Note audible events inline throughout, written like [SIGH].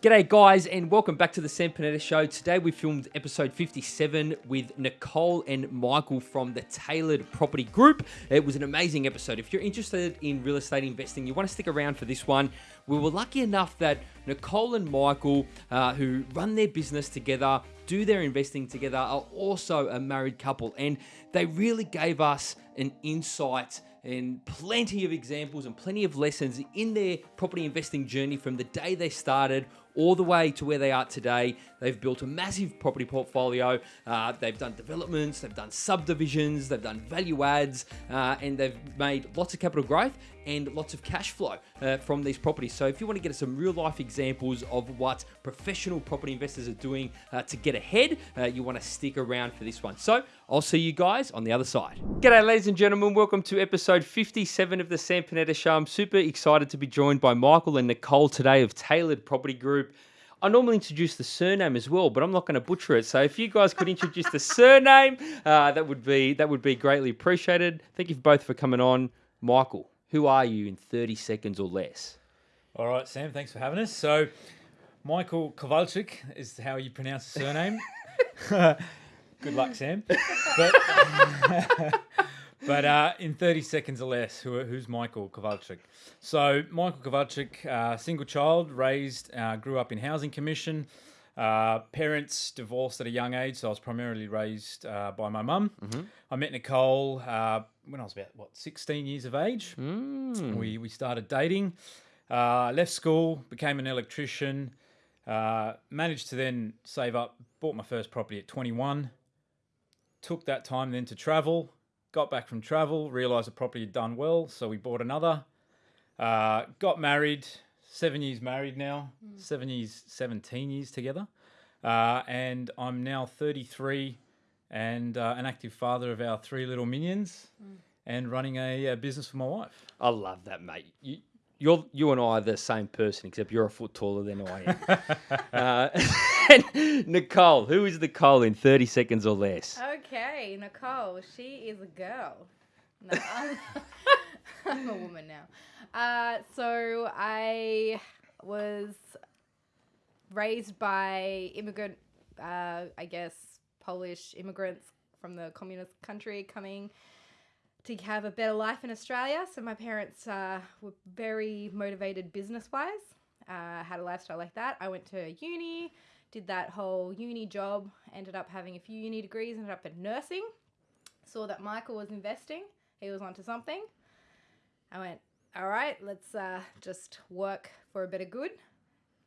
G'day, guys, and welcome back to the Sam Panetta Show. Today we filmed episode 57 with Nicole and Michael from the Tailored Property Group. It was an amazing episode. If you're interested in real estate investing, you want to stick around for this one. We were lucky enough that Nicole and Michael, uh, who run their business together, do their investing together, are also a married couple, and they really gave us an insight and plenty of examples and plenty of lessons in their property investing journey from the day they started all the way to where they are today. They've built a massive property portfolio. Uh, they've done developments, they've done subdivisions, they've done value adds, uh, and they've made lots of capital growth and lots of cash flow uh, from these properties. So if you want to get some real life examples of what professional property investors are doing uh, to get ahead, uh, you want to stick around for this one. So I'll see you guys on the other side. G'day, ladies and gentlemen. Welcome to episode 57 of the Sam Panetta Show. I'm super excited to be joined by Michael and Nicole today of Tailored Property Group. I normally introduce the surname as well, but I'm not going to butcher it. So if you guys could introduce the surname, uh, that would be that would be greatly appreciated. Thank you both for coming on, Michael. Who are you in 30 seconds or less? All right, Sam, thanks for having us. So, Michael Kowalczyk is how you pronounce the surname. [LAUGHS] Good luck, Sam. But, [LAUGHS] but uh, in 30 seconds or less, who, who's Michael Kowalczyk? So, Michael Kowalczyk, uh, single child, raised, uh, grew up in Housing Commission. Uh, parents divorced at a young age, so I was primarily raised uh, by my mum. Mm-hmm. I met Nicole uh, when I was about what 16 years of age. Mm. We we started dating. Uh, left school, became an electrician. Uh, managed to then save up, bought my first property at 21. Took that time then to travel. Got back from travel, realised the property had done well, so we bought another. Uh, got married, seven years married now, mm. seven years, 17 years together. Uh, and I'm now 33 and uh, an active father of our three little minions mm. and running a, a, business for my wife. I love that, mate. You, you're, you and I are the same person, except you're a foot taller than I am. [LAUGHS] uh, [LAUGHS] Nicole, who is Nicole in 30 seconds or less? Okay, Nicole, she is a girl. No, [LAUGHS] [LAUGHS] I'm, a woman now. Uh, so I was raised by immigrant, uh, I guess, Polish immigrants from the communist country coming to have a better life in Australia. So my parents uh, were very motivated business wise, uh, had a lifestyle like that. I went to uni, did that whole uni job, ended up having a few uni degrees, ended up in nursing. Saw that Michael was investing, he was onto something. I went, all right, let's uh, just work for a bit of good.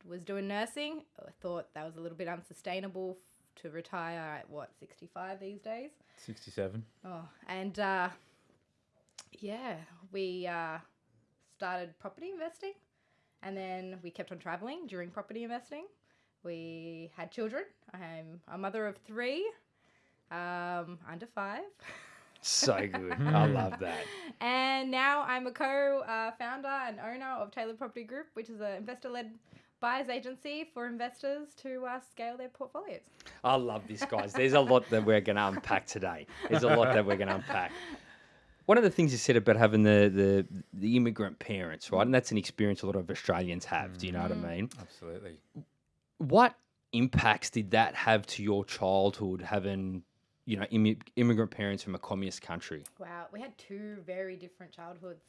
Was doing nursing. I thought that was a little bit unsustainable to retire at what, 65 these days? 67. Oh, and uh, yeah, we uh, started property investing and then we kept on traveling during property investing. We had children. I'm a mother of three, um, under five. [LAUGHS] So good. I love that. And now I'm a co uh, founder and owner of Tailored Property Group, which is an investor led buyer's agency for investors to uh, scale their portfolios. I love this, guys. There's a lot that we're going to unpack today. There's a lot that we're going to unpack. One of the things you said about having the, the, the immigrant parents, right? And that's an experience a lot of Australians have. Do you know what I mm. mean? Absolutely. What impacts did that have to your childhood having you know, Im- immigrant parents from a communist country. Wow, we had two very different childhoods.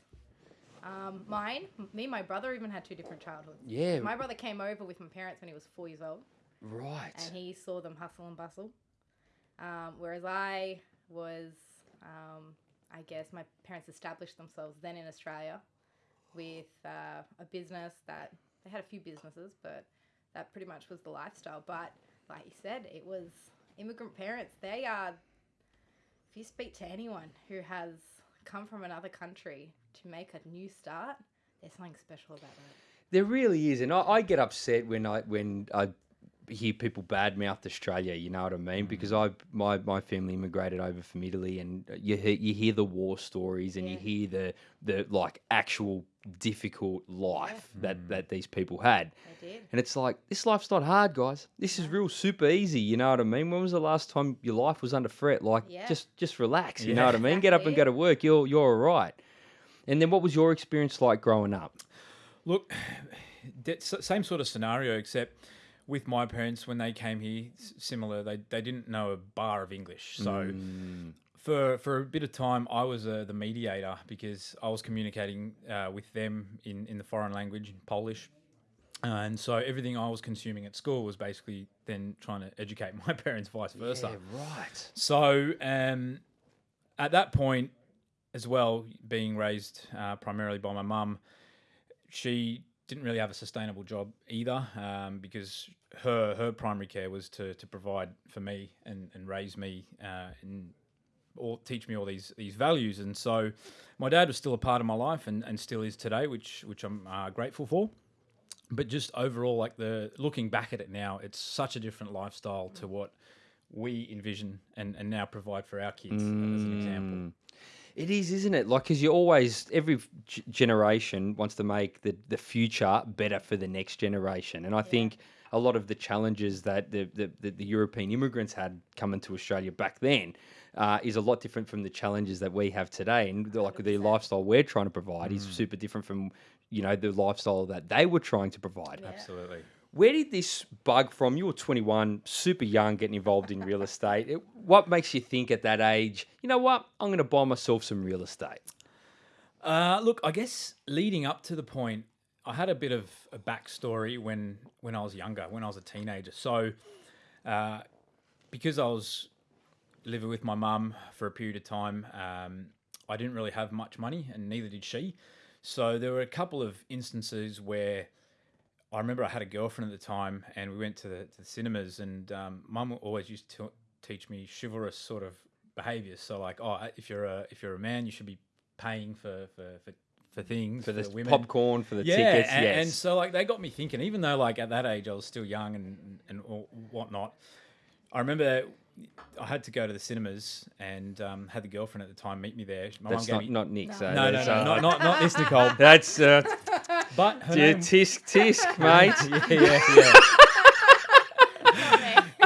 Um, mine, me and my brother even had two different childhoods. Yeah. My brother came over with my parents when he was four years old. Right. And he saw them hustle and bustle. Um, whereas I was, um, I guess, my parents established themselves then in Australia with uh, a business that they had a few businesses, but that pretty much was the lifestyle. But like you said, it was immigrant parents, they are, if you speak to anyone who has come from another country to make a new start, there's something special about that. There really is, and I, I get upset when I when I hear people badmouth Australia. You know what I mean? Mm. Because I my my family immigrated over from Italy, and you hear, you hear the war stories, and yeah. you hear the the like actual difficult life yeah. that mm. that these people had. And it's like this life's not hard, guys. This is real super easy. You know what I mean? When was the last time your life was under threat? Like yeah. just just relax. You know what I mean? Exactly. Get up and go to work. You're you're all right. And then what was your experience like growing up? Look, [SIGHS] de- same sort of scenario, except with my parents when they came here, similar. They they didn't know a bar of English, so for for a bit of time, I was uh, the mediator because I was communicating uh, with them in in the foreign language, in Polish. And so everything I was consuming at school was basically then trying to educate [LAUGHS] my parents, vice versa. Yeah, right. So um, at that point, as well, being raised uh, primarily by my mum, she didn't really have a sustainable job either um, because her her primary care was to, to provide for me and, and raise me uh, and or teach me all these these values. And so my dad was still a part of my life and, and still is today, which which I'm uh, grateful for. But just overall like the looking back at it now it's such a different lifestyle to what we envision and, and now provide for our kids as an example It is, isn't it? Like, because you always, every g- generation wants to make the, the future better for the next generation. And I think a lot of the challenges that the, the, the, the European immigrants had coming to Australia back then uh, is a lot different from the challenges that we have today. And the, like the lifestyle we're trying to provide is super different from, you know, the lifestyle that they were trying to provide. absolutely Where did this bug from? You were 21, super young, getting involved in real estate. It, what makes you think at that age, you know what, I'm going to buy myself some real estate? Uh, look, I guess leading up to the point, I had a bit of a backstory when when I was younger, when I was a teenager. So, uh, because I was living with my mum for a period of time, um, I didn't really have much money, and neither did she. So there were a couple of instances where I remember I had a girlfriend at the time, and we went to the, to the cinemas, and um, mum always used to teach me chivalrous sort of behaviors. So like, oh, if you're a if you're a man, you should be paying for for for, for things For the women. popcorn, for the yeah, tickets, and, yes. and so like they got me thinking. Even though like at that age I was still young and and whatnot, I remember. I had to go to the cinemas and um, had the girlfriend at the time meet me there. My that's not, me not Nick. So no, no, that's, no, uh, not, not not this Nicole, [LAUGHS] That's uh, but her yeah, name, tisk tisk, [LAUGHS] mate. yeah, yeah,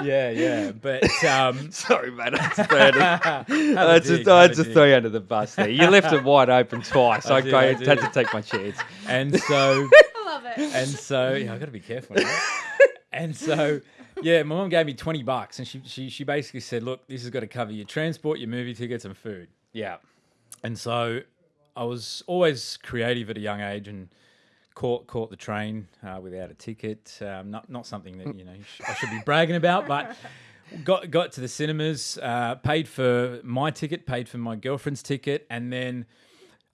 yeah, yeah, yeah. But um, [LAUGHS] Sorry, mate. That's third. have a That's dig, just, I have had a to dig. throw you under the bus there. You left it wide open twice. I I, did, I I had to take my chance. and so I love it. and so yeah, I got to be careful. Now. and so yeah, my mom gave me twenty bucks, and she she she basically said, "Look, this has got to cover your transport, your movie tickets, and food." Yeah. And so I was always creative at a young age and caught caught the train uh, without a ticket. Um, not not something that you know I should be bragging about, but got got to the cinemas, uh, paid for my ticket, paid for my girlfriend's ticket, and then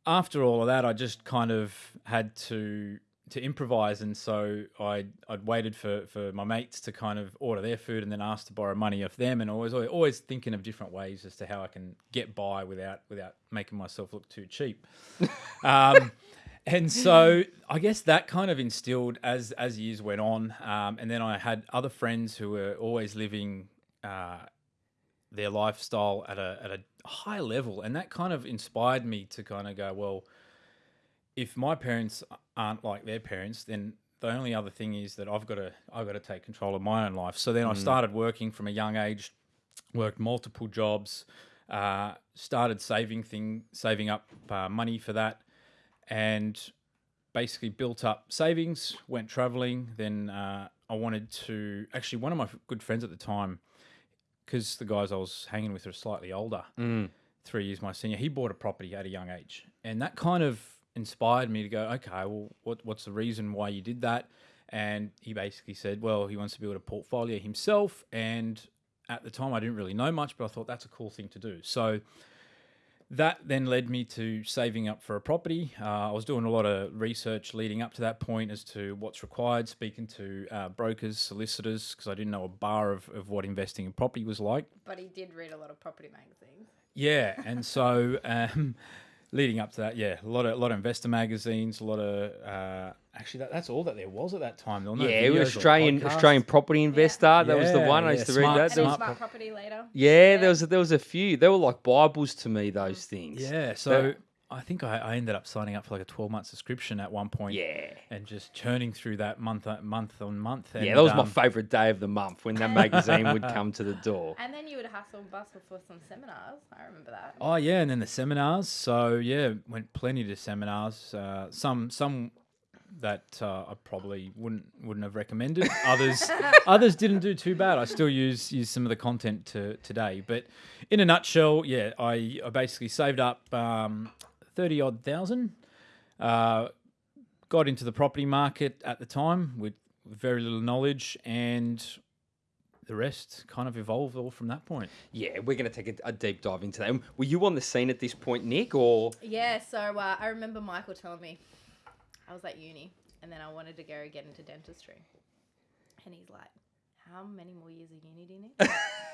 after all of that, I just kind of had to to improvise, and so I I'd waited for for my mates to kind of order their food, and then asked to borrow money off them, and always always, always thinking of different ways as to how I can get by without without making myself look too cheap. [LAUGHS] Um, and so I guess that kind of instilled as as years went on, um, and then I had other friends who were always living uh, their lifestyle at a at a high level, and that kind of inspired me to kind of go, well, if my parents aren't like their parents, then the only other thing is that I've got to I've got to take control of my own life. So then I started working from a young age, worked multiple jobs, uh, started saving thing saving up uh, money for that, and basically built up savings. Went traveling. Then uh, I wanted to actually one of my good friends at the time, because the guys I was hanging with are slightly older, three years my senior. He bought a property at a young age, and that kind of inspired me to go, okay, well, what, what's the reason why you did that? And he basically said, well, he wants to build a portfolio himself. And at the time, I didn't really know much, but I thought that's a cool thing to do. So that then led me to saving up for a property. Uh, I was doing a lot of research leading up to that point as to what's required, speaking to uh, brokers, solicitors, because I didn't know a bar of, of what investing in property was like. But he did read a lot of property magazines. Yeah, and so [LAUGHS] um, leading up to that, yeah, a lot of a lot of investor magazines, a lot of uh, actually that, that's all that there was at that time. There were no Yeah, videos or Australian. Australian Property Investor. That was the Yeah, one I yeah, used to smart- read that. And There was, smart smart property later. yeah, there was there was a few. They were like bibles to me. Those things. Yeah, so I think I, I ended up signing up for like a twelve month subscription at one point. Yeah. and just churning through that month uh, month on month. And, Yeah, that was my um, favourite day of the month when that magazine would come to the door. [LAUGHS] And then you would hustle and bustle for some seminars. I remember that. Oh yeah, and then the seminars. So yeah, went plenty to seminars. Uh, some some that uh, I probably wouldn't wouldn't have recommended. [LAUGHS] Others others didn't do too bad. I still use use some of the content to today. But in a nutshell, yeah, I, I basically saved up um, thirty odd thousand. Uh, got into the property market at the time with very little knowledge and the rest kind of evolved all from that point. Yeah, we're going to take a, a, deep dive into that. Were you on the scene at this point, Nick, or? Yeah, so uh, I remember Michael telling me I was at uni and then I wanted to go get into dentistry. And he's like, How many more years of uni do you need?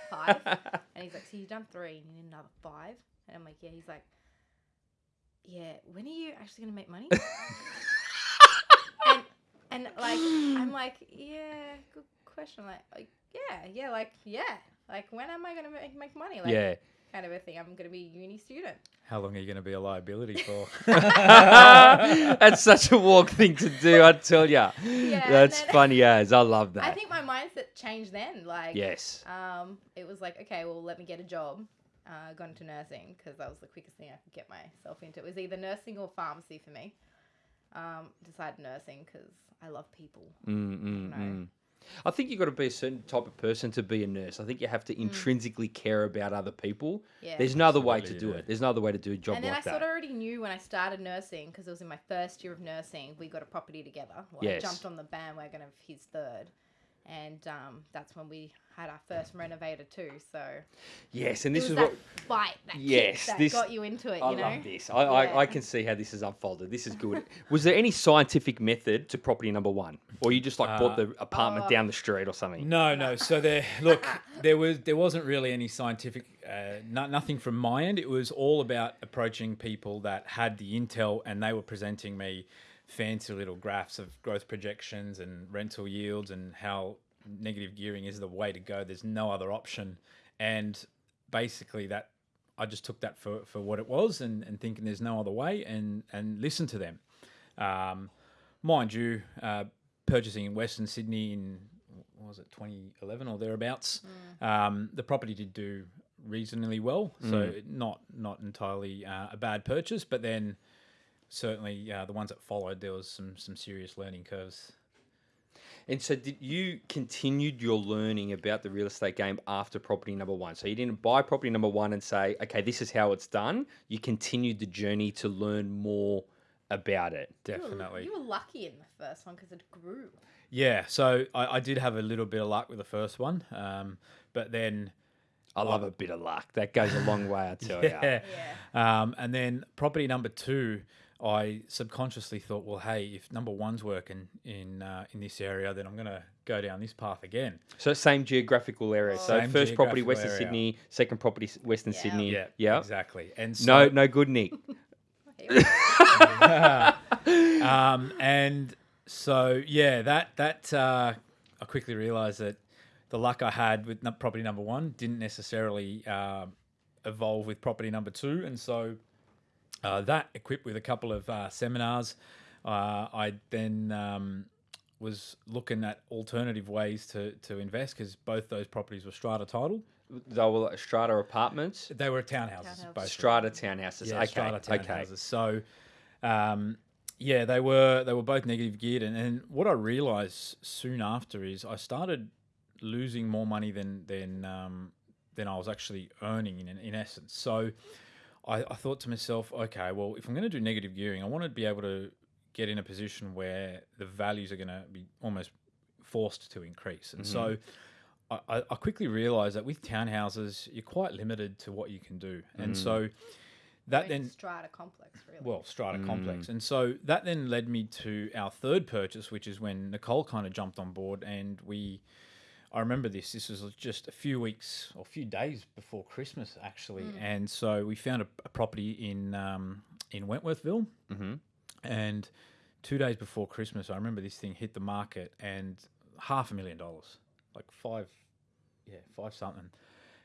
five. [LAUGHS] And he's like, So you've done three and you need another five? And I'm like, Yeah. He's like, Yeah, when are you actually going to make money? [LAUGHS] and, and like, I'm like, Yeah, good question. Like, like, yeah, yeah, like, yeah. Like, when am I going to make, make money? Like, yeah. kind of a thing. I'm going to be a uni student. How long are you going to be a liability [LAUGHS] for? [LAUGHS] That's such a walk thing to do, I tell ya. Yeah, That's then- funny as. I love that. I think my mindset changed then. Like, yes. um, it was like, okay, well, let me get a job. Uh, got into nursing because that was the quickest thing I could get myself into. It was either nursing or pharmacy for me. Um, decided nursing because I love people. Mm, mm, No. mm. I think you've got to be a certain type of person to be a nurse. I think you have to intrinsically care about other people. Mm. Yeah. There's no other way to do yeah. it. There's no other way to do a job and then like I sort of already knew when I started nursing because it was in my first year of nursing. We got a property together. Well, Yes. I jumped on the bandwagon of his third, and um, that's when we had our first renovator too. So Yes, and it this was is that what fight that Yes, that this- got you into it. I You know, love this. I, I, I can see how this is unfolded. This is good. [LAUGHS] Was there any scientific method to property number one, or you just like bought Uh, the apartment Oh. down the street or something? No, no. So there, look, there was there wasn't really any scientific, uh, no, nothing from my end. It was all about approaching people that had the intel, and they were presenting me fancy little graphs of growth projections and rental yields and how negative gearing is the way to go. There's no other option, and basically that I just took that for, for what it was, and, and thinking there's no other way, and and listen to them. Um, mind you, uh, purchasing in Western Sydney in what was it 2011 or thereabouts, um, the property did do reasonably well. So not not entirely uh, a bad purchase, but then certainly uh, the ones that followed, there was some some serious learning curves. And so, did you continued your learning about the real estate game after property number one? So you didn't buy property number one and say, "Okay, this is how it's done." You continued the journey to learn more about it. You were- Definitely. You were lucky in the first one because it grew. Yeah, so I, I did have a little bit of luck with the first one, um, but then I love a bit of luck. That goes a long way, I tell you. [LAUGHS] yeah, Yeah. Um, and then property number two, I subconsciously thought, well, hey, if number one's working in uh, in this area, then I'm gonna go down this path again. So same geographical area. So Same first property Western area. Sydney, second property Western Yeah. Sydney. Yeah, Yeah. exactly. And No, so, no good, Nick. Here we go. um, and so yeah, that that uh, I quickly realised that the luck I had with property number one didn't necessarily um evolve with property number two, and so uh, that equipped with a couple of uh, seminars, uh, I then um, was looking at alternative ways to to invest because both those properties were strata titled. They were like strata apartments, They were townhouses, Townhouses. both. strata townhouses. Yeah, okay, strata okay. So, um, yeah, they were they were both negative geared, and, and what I realised soon after is I started losing more money than than um, than I was actually earning in in essence. So, I, I thought to myself, okay, well, if I'm going to do negative gearing, I want to be able to get in a position where the values are going to be almost forced to increase, and so. Mm-hmm. I, I I quickly realised that with townhouses, you're quite limited to what you can do, and so mm. that then strata complex, really. well strata mm. complex. And so that then led me to our third purchase which is when nicole kind of jumped on board and we i remember this this was just a few weeks or a few days before christmas actually and so we found a, a property in um, in wentworthville Mm-hmm. and two days before christmas i remember this thing hit the market and half a million dollars like five yeah five something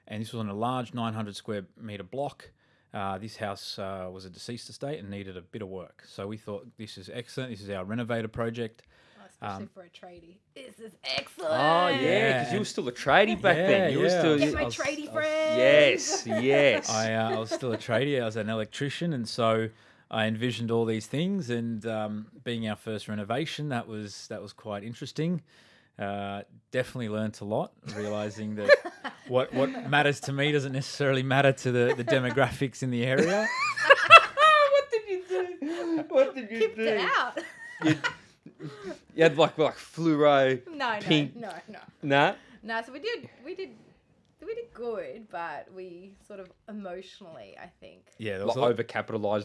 and this was on a large 900 square meter block uh, this house uh, was a deceased estate and needed a bit of work. So we thought this is excellent. This is our renovator project. Oh, especially um, for a tradie. This is excellent. Oh yeah, Yeah, because you were still a tradie back Yeah, then. You were still Get my was- tradie I was- friends. yes, yes. I, uh, I was still a tradie. I was an electrician, and so I envisioned all these things, and um, being our first renovation, that was that was quite interesting. Uh, definitely learnt a lot, realizing that [LAUGHS] what what matters to me doesn't necessarily matter to the, the demographics in the area. [LAUGHS] [LAUGHS] what did you do? What did you Pipped do? it out. You, you had like like fluoro. No, no, Pink. no, no. Nah. No, so we did, we did, we did good, but we sort of emotionally, I think. Yeah, there Like was a lot- over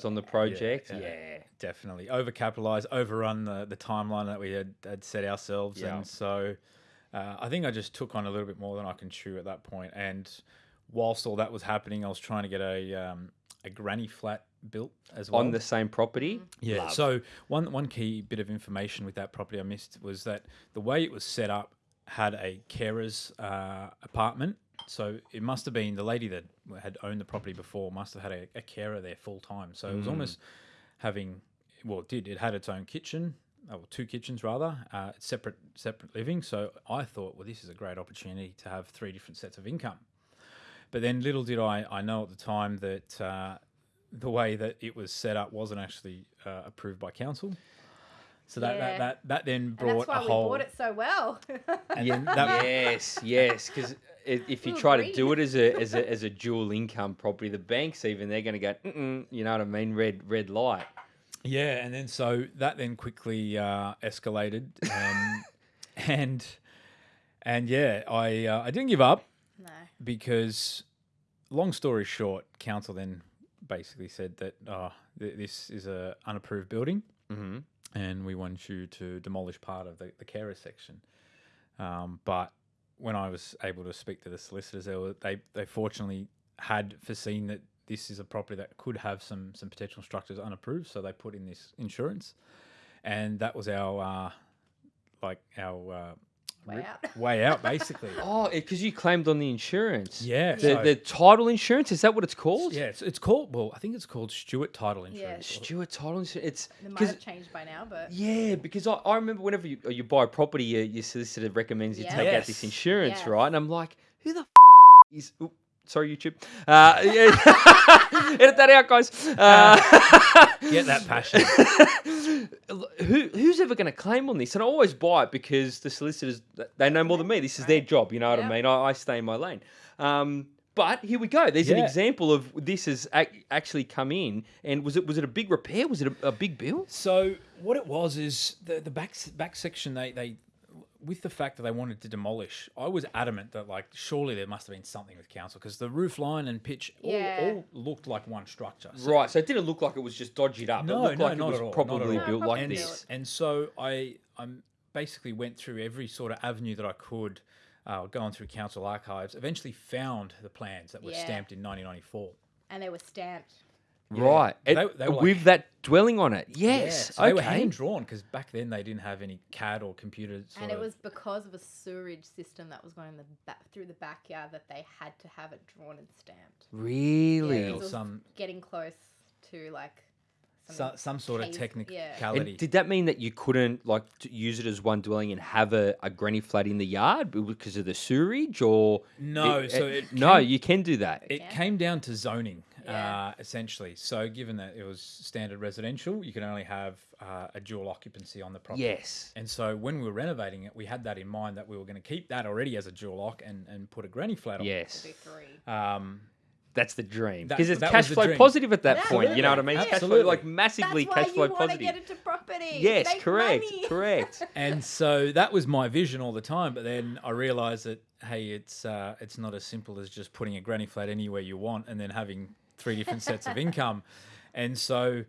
on the project. Yeah. yeah. definitely overcapitalized, overrun the, the timeline that we had, had set ourselves, Yeah. and so uh, I think I just took on a little bit more than I can chew at that point. And whilst all that was happening, I was trying to get a um, a granny flat built as well On the same property. yeah. Love. So one one key bit of information with that property I missed was that the way it was set up had a carer's uh, apartment. So it must have been the lady that had owned the property before must have had a, a carer there full time. So it was almost having well, it did it had its own kitchen. Or two kitchens rather, uh, separate separate living. So I thought, well, this is a great opportunity to have three different sets of income. But then little did I, I know at the time that uh, the way that it was set up wasn't actually uh, approved by council. So that, Yeah. that, that, that then And brought that's why a we whole. bought it so well. and then [LAUGHS] that, [LAUGHS] yes, yes. Because if you Ooh, try to do it as a as a as a dual income property, the banks even they're going to go, Mm-mm, you know what I mean? Red red light. Yeah, and then so that then quickly uh, escalated, um, [LAUGHS] and and yeah, I uh, I didn't give up no. because, long story short, council then basically said that oh, th- this is a unapproved building. Mm-hmm. and we want you to demolish part of the, the carer section. Um, but when I was able to speak to the solicitors, they, were, they they fortunately had foreseen that this is a property that could have some some potential structures unapproved, so they put in this insurance, and that was our uh, like our uh, Way out. way out [LAUGHS] basically. Oh, because you claimed on the insurance. Yeah, The, so- the title insurance is that what it's called? yeah, it's, it's called well, I think it's called Stewart Title Insurance. Stewart title insurance. It's It might because have changed by now, but yeah, because I, I remember whenever you, you buy a property, your, your solicitor recommends you Yeah. take out this insurance, Yes. right? And I'm like, who the f- is? Oop, sorry, YouTube. Uh, yeah. [LAUGHS] Edit that out, guys. Uh, [LAUGHS] Get that passion. [LAUGHS] who who's ever going to claim on this? And I always buy it because the solicitors they know more than me. This is their job. You know what I mean? I, I stay in my lane. Um, but here we go. There's an example of this has ac- actually come in. And was it was it a big repair? Was it a, a big bill? So what it was is the the back back section they they with the fact that they wanted to demolish, I was adamant that like surely there must have been something with council because the roof line and pitch all, Yeah. all looked like one structure. So- Right. So it didn't look like it was just dodged up. it No, looked no, like not it was at all, probably all. built No, like probably this. built. And so I I'm basically went through every sort of avenue that I could, uh, going through council archives. Eventually found the plans that were Yeah. stamped in 1994. and they were stamped. Right. They- It- they were like- with that dwelling on it. Yes. so they were hand drawn because back then they didn't have any CAD or computers. Sort And it of- was because of a sewerage system that was going in the back through the backyard that they had to have it drawn and stamped. Really? Yeah, or some getting close to like some, some sort of technicality. And did that mean that you couldn't like t- use it as one dwelling and have a, a granny flat in the yard because of the sewerage, or No, so it no, came- you can do that. It Yeah. came down to zoning, Yeah. uh, essentially. So, given that it was standard residential, you can only have uh, a dual occupancy on the property. yes. And so, when we were renovating it, we had that in mind that we were going to keep that already as a dual lock and, and put a granny flat on. Yes. do three. Um, That's the dream because it's cash flow dream. positive at that point. You know what I mean? Absolutely. Cash flow, like massively That's why cash flow you to positive. get into property. Yes, Make correct, money. correct. [LAUGHS] and so that was my vision all the time. But then I realized that hey, it's uh, it's not as simple as just putting a granny flat anywhere you want and then having three different sets of income. And so,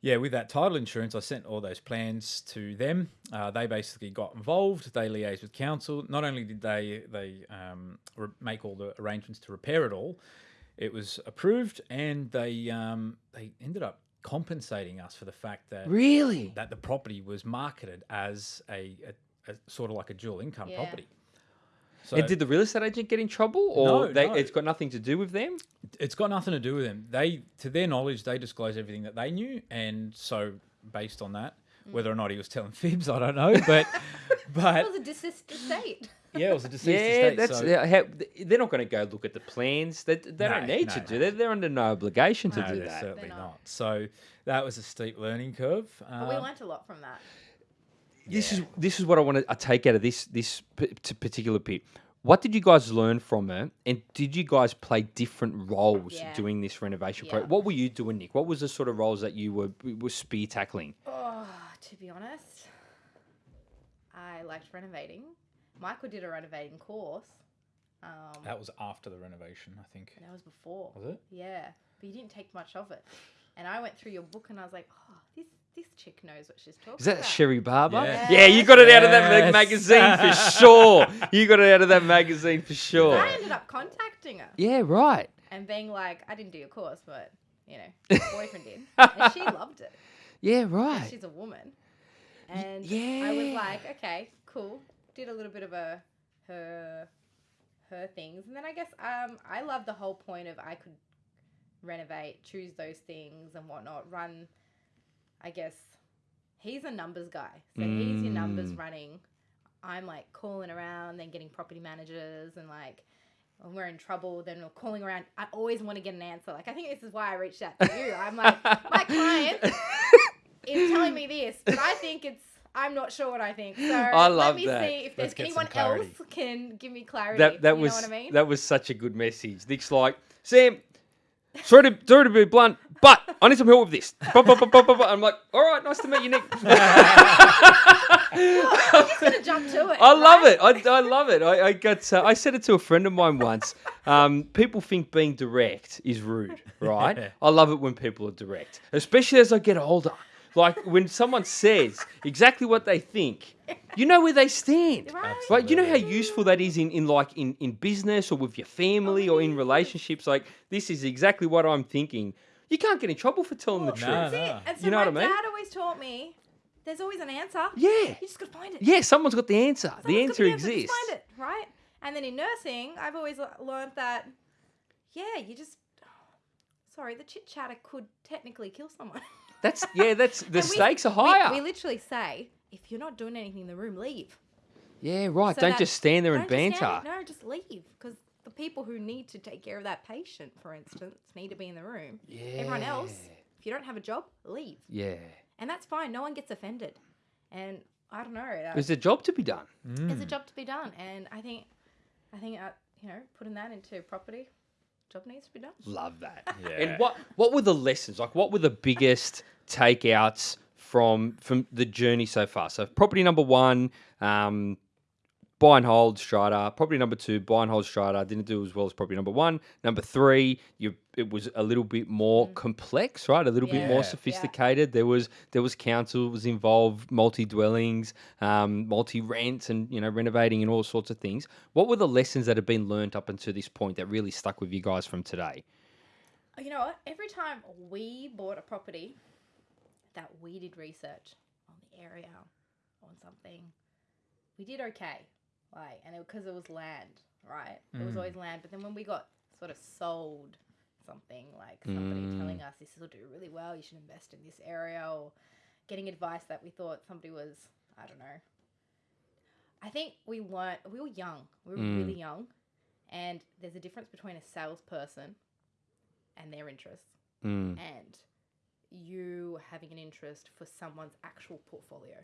yeah, with that title insurance, I sent all those plans to them. Uh, they basically got involved. They liaised with council. Not only did they they um, re- make all the arrangements to repair it all, it was approved, and they um, they ended up compensating us for the fact that Really? that the property was marketed as a, a, a sort of like a dual income Yeah. property. So and did the real estate agent get in trouble, or No, they, no. it's got nothing to do with them? it's got nothing to do with them. They, to their knowledge, they disclosed everything that they knew, and so based on that, whether or not he was telling [LAUGHS] fibs, I don't know, but [LAUGHS] but It was a deceased estate. [LAUGHS] Yeah, it was a deceased Yeah, estate. that's so, yeah, how, they're not going to go look at the plans. They, they don't need no, to do that. They're under no obligation to no, do they're that. certainly not. not. So that was a steep learning curve. But we Um, learnt a lot from that. This is this is what I want to take out of this this particular bit. What did you guys learn from it, and did you guys play different roles Yeah. doing this renovation Yeah. project? What were you doing, Nick? What was the sort of roles that you were were spear tackling? Oh, to be honest, I liked renovating. Michael did a renovating course. Um, that was after the renovation, I think. that was before. Was it? Yeah, but you didn't take much of it. And I went through your book and I was like, oh, this this chick knows what she's talking Is that about. Cherie Barber? Yeah. Yeah, you got it out of that mag- Yes. magazine for [LAUGHS] sure. You got it out of that magazine for sure. I ended up contacting her Yeah, right. and being like, I didn't do your course, but you know, [LAUGHS] my boyfriend did, and she [LAUGHS] loved it. Yeah, right. she's a woman, and I was yeah. like, okay, cool. Did a little bit of a her her things, and then I guess um I love the whole point of I could renovate, choose those things and whatnot, run. I guess he's a numbers guy, so he's your numbers Mm. running. I'm like calling around, then getting property managers, and like when we're in trouble, then we're calling around. I always want to get an answer. Like I think this is why I reached out to you. I'm like my [LAUGHS] client is telling me this, but I think it's. I'm not sure what I think. So I love let me that. see if Let's there's anyone else can give me clarity. that that you was know what I mean? that was such a good message. Nick's like, Sam, sorry to sorry to be blunt, but I need some help with this. Bu- bu- bu- bu- bu- bu." I'm like, all right, nice to meet you, Nick. [LAUGHS] I'm just gonna jump to it. I love right? it. I, I love it. I, I got. Uh, I said it to a friend of mine once. Um, people think being direct is rude, right? I love it when people are direct, especially as I get older. Like when someone says exactly what they think, you know where they stand. Right. Right, you know how useful that is in, in like in, in business or with your family or in relationships. Like this is exactly what I'm thinking. You can't get in trouble for telling the truth. No, that's no. it. And so You know my what I mean? dad always taught me there's always an answer. Yeah, You just gotta find it. yeah. Someone's got the answer. the Someone's got answer Just exists. find it, right? And then in nursing, I've always le- learned that, yeah, you just. Oh, sorry, the chit chatter could technically kill someone. [LAUGHS] That's yeah. That's the And we- stakes are we- higher. We, literally say, if you're not doing anything in the room, leave. yeah, right. So Don't that- just stand there and Don't just banter. stand- no, just leave. Because the people who need to take care of that patient, for instance, need to be in the room. Yeah. Everyone else, if you don't have a job, leave. Yeah. And that's fine. No one gets offended. And I don't know. that- There's a job to be done. There's a job to be done, and I think, I think, uh, you know, putting that into property, job needs to be done. Love that. [LAUGHS] Yeah. And what what were the lessons? Like, what were the biggest takeouts from from the journey so far? So, property number one, um, buy and hold strata. Property number two, buy and hold strata. Didn't do as well as property number one. Number three, you it was a little bit more complex, right? A little bit Mm. Yeah. more Yeah. sophisticated. There was there was council was involved, multi dwellings, um, multi rents, and you know renovating and all sorts of things. What were the lessons that have been learnt up until this point that really stuck with you guys from today? You know what? Every time we bought a property that we did research on the area, on something, we did okay. Like, and it because it, was land, right? It was Mm. always land. But then when we got sort of sold something, like somebody Mm. telling us this will do really well, you should invest in this area, or getting advice that we thought somebody was, I don't know. I think we weren't, we were young. We were Mm. really young. And there's a difference between a salesperson and their interests Mm. and you having an interest for someone's actual portfolio.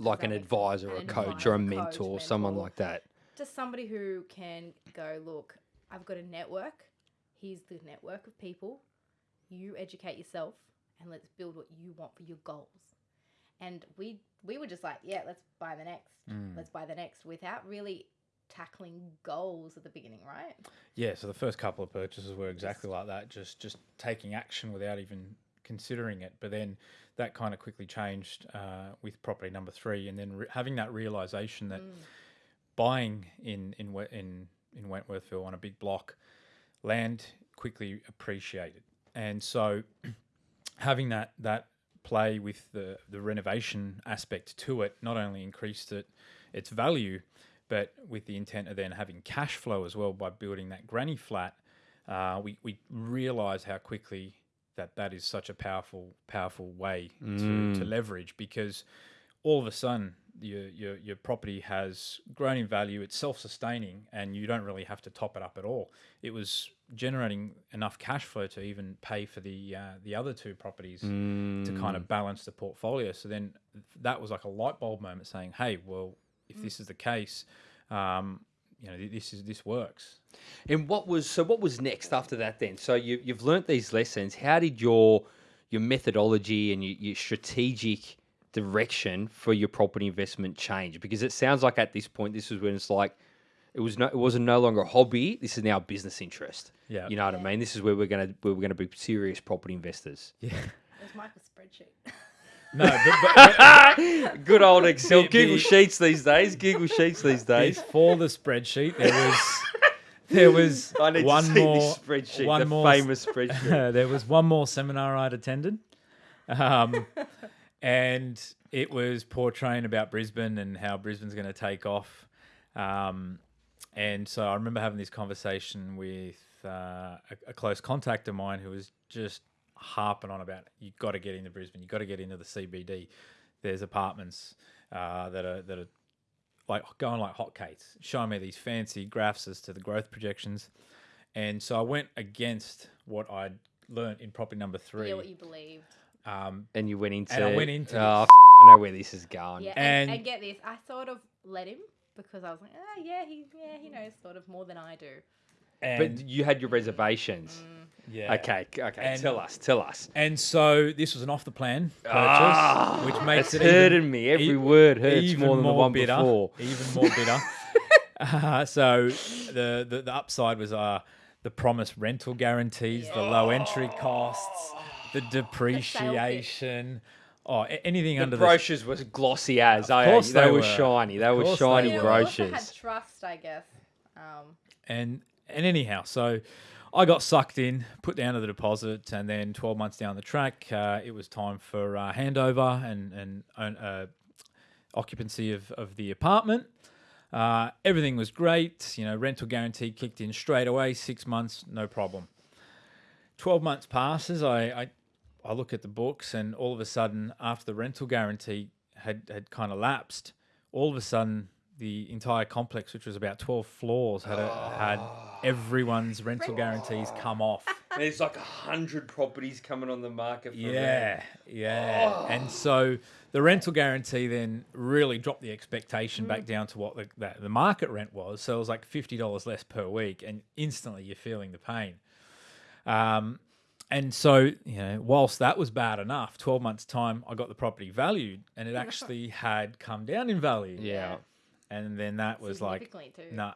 Like an make sense? advisor, or An a coach, advisor, or a coach, mentor, someone like that. Just somebody who can go, look, I've got a network. Here's the network of people. You educate yourself and let's build what you want for your goals. And we we were just like, yeah, let's buy the next. Mm. Let's buy the next without really tackling goals at the beginning, right? Yeah, so the first couple of purchases were exactly like that, just just taking action without even considering it. But then that kind of quickly changed uh, with property number three, and then re- having that realization that Mm. buying in in in in Wentworthville on a big block, land quickly appreciated, and so [CLEARS THROAT] having that that play with the the renovation aspect to it not only increased it its value, but with the intent of then having cash flow as well by building that granny flat, uh, we we realize how quickly that that is such a powerful powerful way to, to Mm. leverage because all of a sudden your, your your property has grown in value, it's self-sustaining, and you don't really have to top it up at all. It was generating enough cash flow to even pay for the uh, the other two properties to kind of balance the portfolio. So then that was like a light bulb moment, saying, "Hey, well, if this is the case, um, you know, this is this works." And what was so? What was next after that? Then, so you you've learnt these lessons. How did your your methodology and your, your strategic direction for your property investment change? Because it sounds like at this point, this is when it's like it was no, it wasn't no longer a hobby. This is now a business interest. Yeah. you know what I mean. This is where we're gonna where we're gonna be serious property investors. Yeah. It's Michael's spreadsheet. [LAUGHS] No, but, but, [LAUGHS] Good old Excel, The- Google the- Sheets these days. Google Sheets these days. before the spreadsheet, there was there was [LAUGHS] I need one to see more this spreadsheet, one the more famous [LAUGHS] spreadsheet. there was one more seminar I'd attended, um, and it was portraying about Brisbane and how Brisbane's going to take off. Um, and so I remember having this conversation with uh, a, a close contact of mine who was just harping on about you've got to get into Brisbane, you've got to get into the CBD. There's apartments uh, that are that are like going like hotcakes, showing me these fancy graphs as to the growth projections. And so I went against what I'd learnt in property number three. yeah, what you believed. um, And you went into. And I went into Oh, this. f- I know where this is going. Yeah, and, And- and get this, I sort of let him because I was like, ah, yeah, he, yeah, he knows sort of more than I do. And But you had your reservations. yeah. Okay, okay. And- tell us, tell us. And so this was an off the plan purchase, Ah, which makes it's it hurting even, me. Every e- word hurts even more than the one bitter, before. Even more bitter. [LAUGHS] uh, so the, the the upside was uh the promised rental guarantees, the low entry costs, the depreciation. Oh, a- anything The under brochures were glossy as. Of course they, they were, were. shiny. They were course they shiny. Yeah, we had brochures. trust, I guess. Um, and and anyhow, so I got sucked in, put down to the deposit, and then 12 months down the track, uh, it was time for uh, handover and and uh, occupancy of, of the apartment. Uh, everything was great, you know. Rental guarantee kicked in straight away, six months, no problem. 12 months passes. I, I I look at the books, and all of a sudden, after the rental guarantee had had kind of lapsed, all of a sudden the entire complex, which was about 12 floors, had a, had ah. everyone's rental guarantees come off. [LAUGHS] There's like a hundred properties coming on the market. For Yeah, yeah. Ah. And so the rental guarantee then really dropped the expectation back mm. down to what the, the, the market rent was. So it was like $50 less per week, and instantly you're feeling the pain. Um, and so, you know, whilst that was bad enough, 12 months' time, I got the property valued, and it [LAUGHS] actually had come down in value. Yeah. And then that was like, significantly too. nah.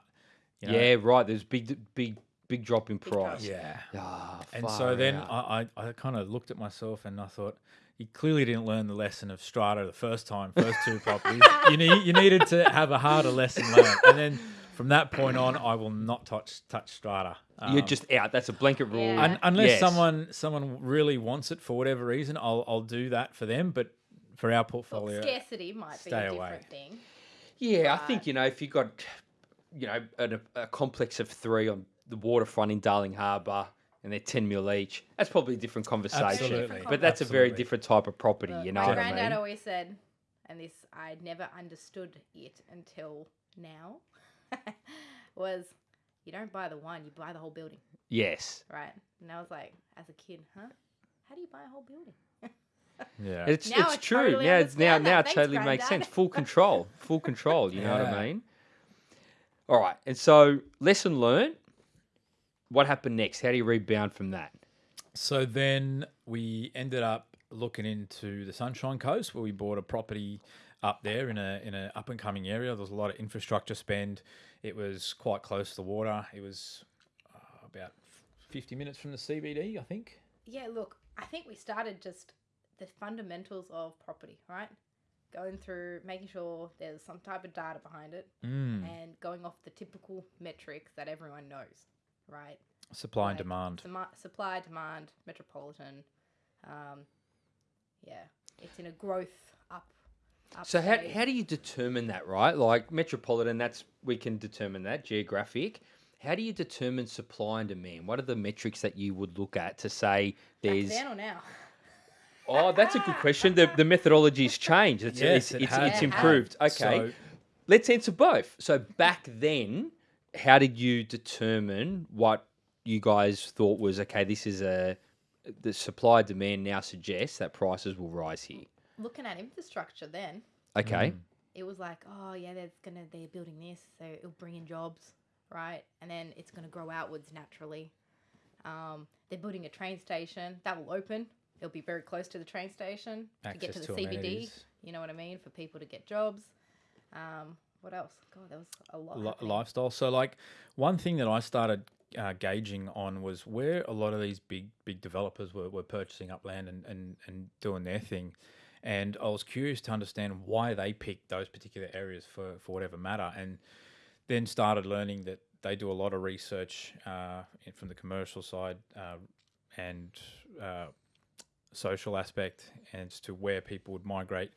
you know, Yeah, right. There's big, big, big drop in price. Yeah. Ah, And so far then out. I, I, I kind of looked at myself and I thought, you clearly didn't learn the lesson of strata the first time, first two [LAUGHS] properties. You need you needed to have a harder lesson learned. And then from that point on, I will not touch touch strata. you're Um, just out. That's a blanket rule. Yeah. un- unless Yes. someone someone really wants it for whatever reason, I'll I'll do that for them. But for our Well, portfolio, scarcity might be stay a away. different thing. Yeah, I think you know if you got, you know, a, a complex of three on the waterfront in Darling Harbour, and they're ten mil each. That's probably a different conversation. Absolutely. But that's a very different type of property. Look, you know my what I granddad mean? always said, and this I never understood it until now, [LAUGHS] was you don't buy the one, you buy the whole building, Yes, right? And I was like, as a kid, huh? How do you buy a whole building? Yeah, it's Now it's I true. totally yeah, it's now understand now it Thanks, totally makes sense. Full control, full control. You know what I mean? All right, and so lesson learned. What happened next? How do you rebound from that? So then we ended up looking into the Sunshine Coast, where we bought a property up there in a in an up and coming area. There was a lot of infrastructure spend. It was quite close to the water. It was uh, about fifty minutes from the CBD, I think. Yeah, look, I think we started just the fundamentals of property, right? Going through making sure there's some type of data behind it Mm. and going off the typical metrics that everyone knows, right? Supply and demand. Suma- supply, demand, metropolitan. Um, yeah, it's in a growth up. up So how, how do you determine that, right? Like metropolitan, that's we can determine that geographic. How do you determine supply and demand? What are the metrics that you would look at to say Back there's then or now? Oh, that's a good question. The the methodology's changed. It's Yes, it's, it it's, has. it's improved. Okay. So- Let's answer both. So back then, how did you determine what you guys thought was okay? This is a the supply demand now suggests that prices will rise here. Looking at infrastructure then, Okay. Mm. it was like, oh yeah, there's gonna they're building this, so it'll bring in jobs, right? And then it's gonna grow outwards naturally. Um, they're building a train station that will open. It'll be very close to the train station to get to the to CBD. amenities. You know what I mean? For people to get jobs. Um, what else? God, there was a lot. happening. lifestyle. So, like, one thing that I started uh, gauging on was where a lot of these big, big developers were, were purchasing up land and, and, and doing their thing. And I was curious to understand why they picked those particular areas for, for whatever matter. And then started learning that they do a lot of research uh, from the commercial side uh, and uh, social aspect as to where people would migrate,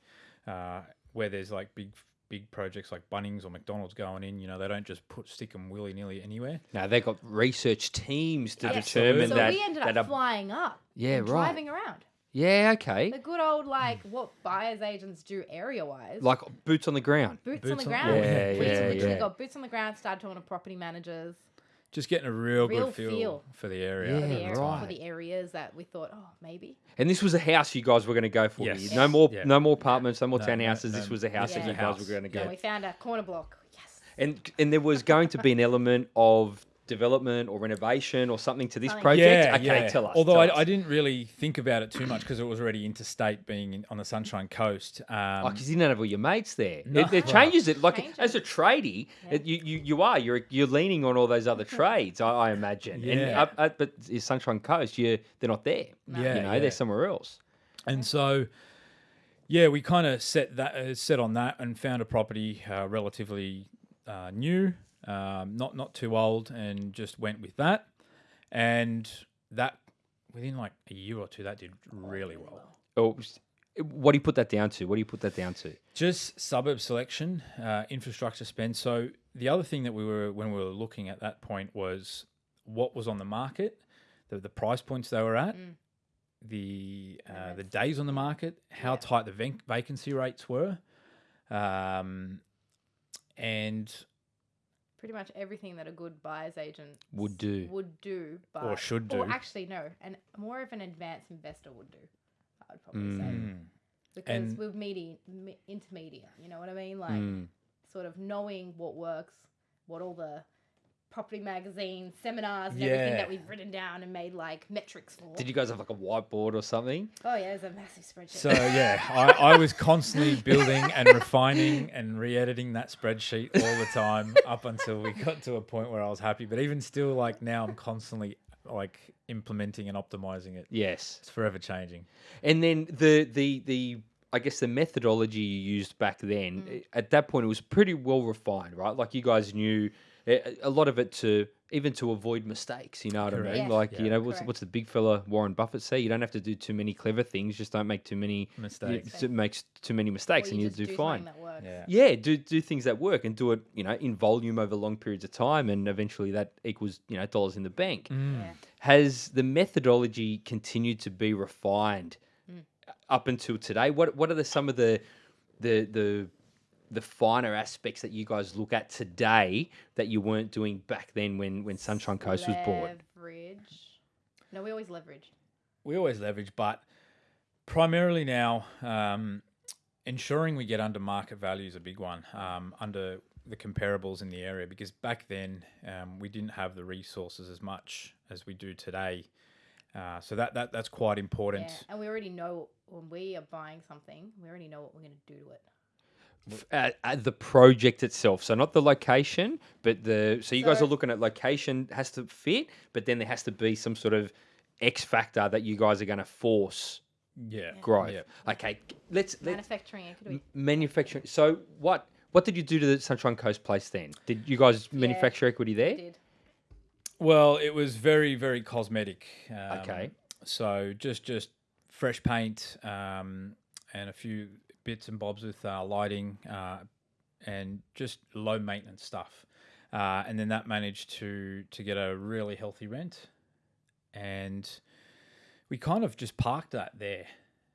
uh, where there's like big big projects like Bunnings or McDonald's going in. You know, they don't just put stick them willy nilly anywhere. Now they've got research teams to Yeah. determine So that. we ended that up a- flying up. Yeah, and right. Driving around. yeah, okay. The good old like what buyers agents do area wise. Like boots on the ground. boots, on boots the on- ground. Yeah, we yeah, literally yeah. got boots on the ground. Started talking to property managers Just getting a real, Real good feel, feel. for the area. for, the Yeah, area, right. for the areas that we thought, oh, maybe. And this was a house you guys were going to go for. Yes. here. Yes. No more, Yeah. no more apartments, no more No, no, townhouses. this no. was a house Yeah. that you It's guys were going to go. And we found a corner block. Yes. And and there was going to be an element of development or renovation or something to this project. Yeah, okay, yeah. tell us. Although tell I, us. I didn't really think about it too much because it was already interstate, being in, on the Sunshine Coast. Um, Oh, because you don't have all your mates there. No. It, it changes it. Like Changes. as a tradie, it, you, you you are you're you're leaning on all those other [LAUGHS] trades. I, I imagine. And Yeah. up, up, but is Sunshine Coast, you they're not there. No. Yeah, you know yeah. they're somewhere else. And so, yeah, we kind of set that uh, set on that and found a property uh, relatively uh, new, um, not not too old, and just went with that. And that within like a year or two, that did really well. Oh, what do you put that down to? What do you put that down to? Just suburb selection, uh, infrastructure spend. So the other thing that we were when we were looking at that point was what was on the market, the the price points they were at, Mm. the uh, the days on the market, how Yeah. tight the vac- vacancy rates were, um, and Pretty much everything that a good buyer's agent Would do. would do, but or should do. Or actually, no, and more of an advanced investor would do. I would probably say Mm. because And- we're medi- me- intermediate. You know what I mean? Like Mm. sort of knowing what works, what all the property magazine seminars, and everything Yeah. that we've written down and made like metrics for. Did you guys have like a whiteboard or something? Oh yeah, it was a massive spreadsheet. So yeah, I, I was constantly [LAUGHS] building and refining and re-editing that spreadsheet all the time up until we got to a point where I was happy. But even still, like now, I'm constantly like implementing and optimizing it. Yes. It's forever changing. And then the the the I guess the methodology you used back then Mm. at that point it was pretty well refined, right? Like you guys knew a lot of it to even to avoid mistakes. You know what I mean? Yes. Like Yeah. you know what's Correct. what's the big fella Warren Buffett say? You don't have to do too many clever things. Just don't make too many Mistakes. It makes too many mistakes, Or and you just do, something fine. That works. Yeah. Yeah, do do things that work and do it, you know, in volume over long periods of time, and eventually that equals, you know, dollars in the bank. Mm. Yeah. Has the methodology continued to be refined Mm. up until today? What what are the some of the the the the finer aspects that you guys look at today that you weren't doing back then when when Sunshine Coast was bought? Leverage. No, we always leverage. We always leverage, but primarily now, um, ensuring we get under market value is a big one. Um, under the comparables in the area, because back then um, we didn't have the resources as much as we do today. Uh, so that, that that's quite important. Yeah, and we already know when we are buying something, we already know what we're going to do to it. F- At, at the project itself, so not the location, but the so you guys are looking at location has to fit, but then there has to be some sort of X factor that you guys are going to force Yeah. growth. Yeah. Okay, let's let Manufacturing, it could manufacturing. So what what did you do to the Sunshine Coast place then? Did you guys manufacture equity there? Did. Well, it was very very cosmetic. Um, Okay. So just just fresh paint um, and a few bits and bobs with uh, lighting uh, and just low maintenance stuff. Uh, and then that managed to to get a really healthy rent, and we kind of just parked that there.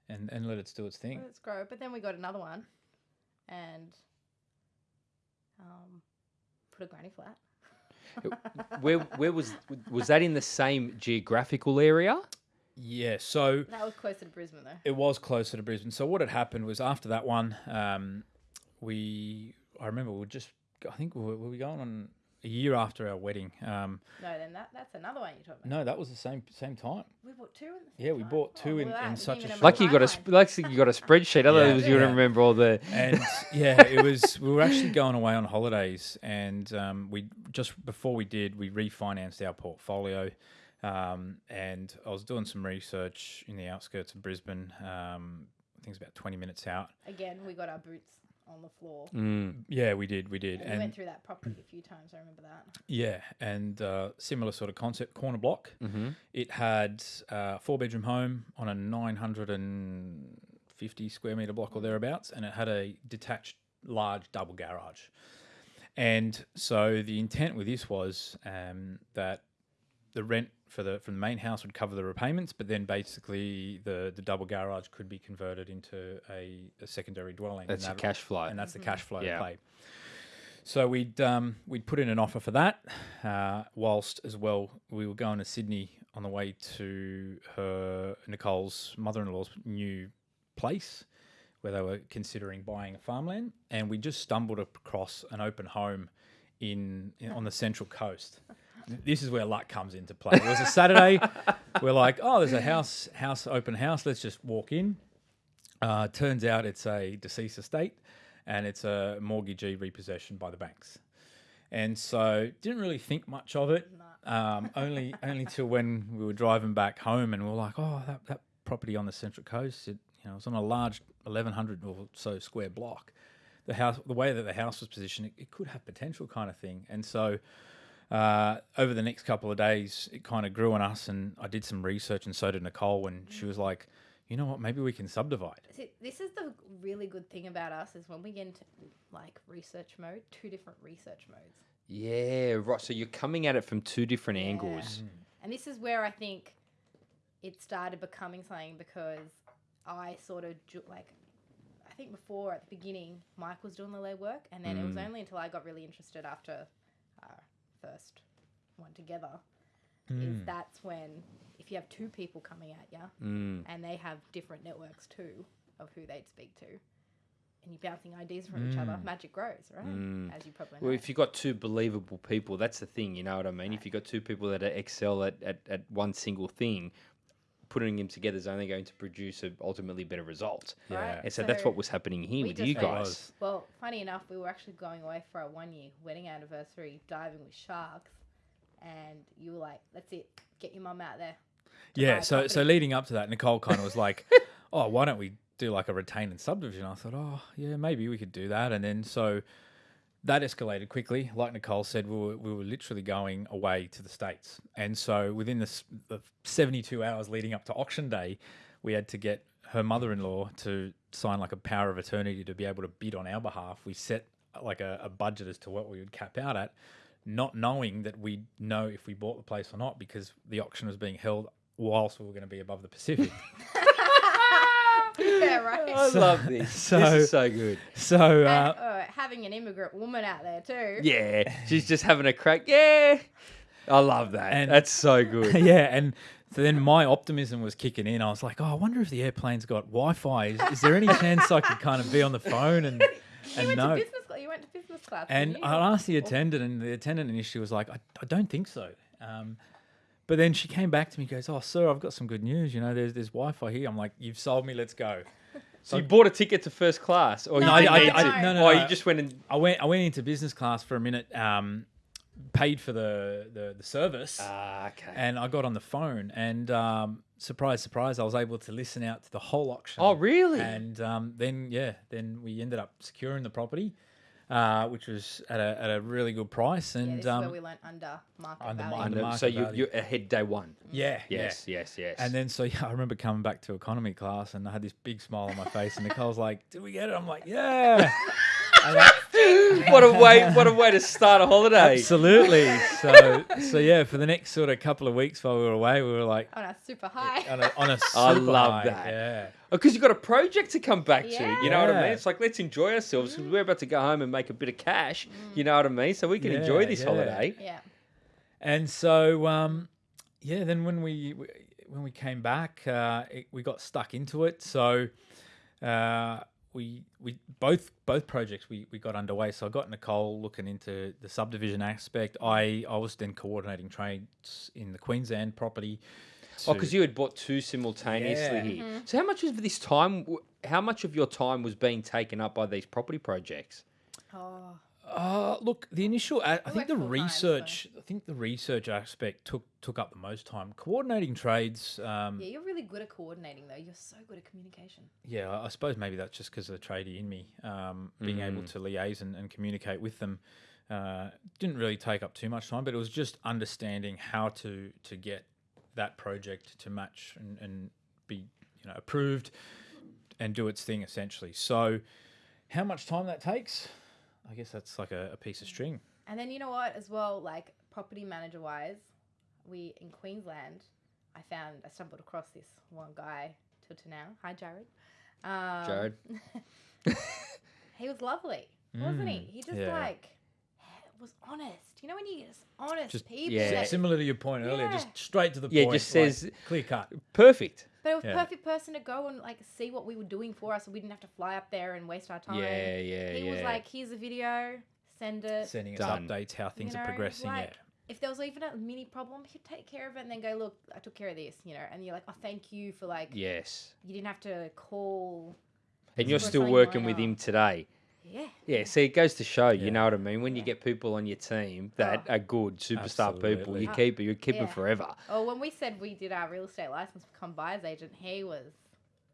and and let it do its thing. Let's grow. But then we got another one, and um, put a granny flat. Where where was was that in the same geographical area? Yeah, so That was closer to Brisbane though. it was closer to Brisbane. So what had happened was after that one, um, we I remember we were just I think we were, were we going on a year after our wedding. Um, No, then that that's another one you're talking about. no, that was the same same time. We bought two in the same Yeah, we time? bought Oh, two in- well, in such a even short- Like you got a timeline. sp- like you got a spreadsheet. Otherwise, you yeah. don't remember all the. and [LAUGHS] yeah, it was. We were actually going away on holidays, and um, we just before we did, we refinanced our portfolio, um, and I was doing some research in the outskirts of Brisbane. Um, I think it's about twenty minutes out. Again, we got our boots on the floor. Mm. Yeah, we did, we did, And we went through that property a few times. I remember that. yeah, and uh, similar sort of concept, corner block. Mm-hmm. It had a four bedroom home on a nine hundred and fifty square meter block or thereabouts, and it had a detached large double garage. And so the intent with this was um, that the rent for the from the main house would cover the repayments, but then basically the the double garage could be converted into a, a secondary dwelling. That's and that- cash flow. and that's the cash flow Yeah. play. So we'd um, we'd put in an offer for that, uh, whilst as well we were going to Sydney on the way to her Nicole's mother-in-law's new place, where they were considering buying a farmland, and we just stumbled across an open home in, in on the central coast. This is where luck comes into play. It was a Saturday. [LAUGHS] we're like, oh, there's a house house open house. Let's just walk in. Uh, turns out it's a deceased estate and it's a mortgagee repossession by the banks. And so didn't really think much of it. Um, only [LAUGHS] only till when we were driving back home and we were like, oh, that, that property on the Central Coast, it you know, it was on a large 1100 or so square block. The house, the way that the house was positioned, it, it could have potential kind of thing. And so uh, over the next couple of days, it kind of grew on us, and I did some research, and so did Nicole. And she was like, "You know what? Maybe we can subdivide." See, this is the really good thing about us is when we get into like research mode, two different research modes. Yeah, right. So you're coming at it from two different angles. And this is where I think it started becoming something because I sort of ju- like I think before at the beginning Mike was doing the legwork, and then it was only until I got really interested after our first one together is hmm. that's when if you have two people coming at you Mm. and they have different networks too of who they'd speak to. And you're bouncing ideas from each other, hmm. magic grows, right? Hmm. As you probably know. Well, if you've got two believable people, that's the thing, you know what I mean? If you've got two people that excel at, at, at one single thing, putting them together is only going to produce a ultimately better result. Right? And so, that's what was happening here with you guys. Well, funny enough, we were actually going away for our one year wedding anniversary diving with sharks, and you were like, "That's it, get your mum out there." Yeah. a So so leading up to that, Nicole kind of was like, [LAUGHS] "Oh, why don't we do like a retain and subdivision?" I thought, "Oh, yeah, maybe we could do that." And then so that escalated quickly. Like Nicole said, we were, we were literally going away to the states, and so within the, the seventy-two hours leading up to auction day, we had to get her mother-in-law to sign like a power of attorney to be able to bid on our behalf. We set like a, a budget as to what we would cap out at, not knowing that we'd know if we bought the place or not because the auction was being held whilst we were going to be above the Pacific. [LAUGHS] yeah, right. I love this. so- this is so good. so And, uh, uh, having an immigrant woman out there too. Yeah, she's just having a crack. Yeah. I love that. And- that's so good. [LAUGHS] yeah, and so then my optimism was kicking in. I was like, oh, I wonder if the airplane's got Wi-Fi. Is, is there any chance I could kind of be on the phone and [LAUGHS] You and went know? to business class. You went to business class. And? I asked the attendant, and the attendant initially was like, I, I don't think so. Um, but then she came back to me, and goes, Oh, sir, I've got some good news. You know, there's there's Wi-Fi here. I'm like, You've sold me. Let's go. So you bought a ticket to first class, or No, you I- didn't I- need I- to? no, no, no. you just went and I went I went into business class for a minute, um, paid for the the, the service, ah, okay. and I got on the phone, and um, surprise, surprise, I was able to listen out to the whole auction. oh, really? And um, then yeah, then we ended up securing the property, uh, which was at a, at a really good price, yeah, and this is um, where we learned under market under value. Under know. market so you, value. you're ahead day one. yeah, Yes, yeah. yes, yes. And then so [LAUGHS] yeah, I remember coming back to economy class, and I had this big smile on my face, and Nicole's like, "Did we get it?" I'm like, "Yeah." [LAUGHS] And that- what a way! What a way to start a holiday. absolutely. So, so yeah, for the next sort of couple of weeks while we were away, we were like On a super high. on a, on a [LAUGHS] I super love high, that. Yeah. Because you've got a project to come back to. You know what I mean? It's like, let's enjoy ourselves because we're about to go home and make a bit of cash. You know what I mean? So we can enjoy this yeah. holiday. Yeah. And so, um, yeah, then when we we- when we came back, uh, it, we got stuck into it. So uh, we we both both projects we, we got underway. So I got Nicole looking into the subdivision aspect. I I was then coordinating trades in the Queensland property. Oh, because you had bought two simultaneously Yeah. here. Mm-hmm. So how much of this time, how much of your time was being taken up by these property projects? Oh. Uh, look, the initial, I, I think the full-time, so- research, I think the research aspect took took up the most time. Coordinating trades, um, Yeah, you're really good at coordinating though. You're so good at communication. yeah, I I suppose maybe that's just because of the tradie in me, um, being able to liaise and, and communicate with them. Uh, didn't really take up too much time, but it was just understanding how to to get that project to match and, and be you know approved and do its thing essentially. So, how much time that takes? I guess that's like a, a piece of string. And then you know what, as well, like property manager wise, we in Queensland, I found I stumbled across this one guy till to now. Hi, Jared. Um, Jared. [LAUGHS] he was lovely, wasn't he? He just yeah. like was honest. You know when you just honest Just- people. Yeah. that- Similar to your point earlier, just straight to the Yeah, point. just like, says- clear cut. Perfect. But it was Yeah. perfect person to go and like see what we were doing for us, so we didn't have to fly up there and waste our time. Yeah, yeah, He yeah. was like, "Here's a video, send it." Sending us Done. updates, how things you are progressing. like, yeah. If there was even a mini problem, he'd take care of it and then go, "Look, I took care of this," you know. And you're like, "Oh, thank you for like, yes. you didn't have to call." And you're still working minor." with him today. Yeah. Yeah, see, it goes to show, you know what I mean? When you get people on your team that Oh. are good, superstar people, Absolutely. you keep it, you keep them yeah. forever. Oh, when we said we did our real estate license become buyer's agent, he was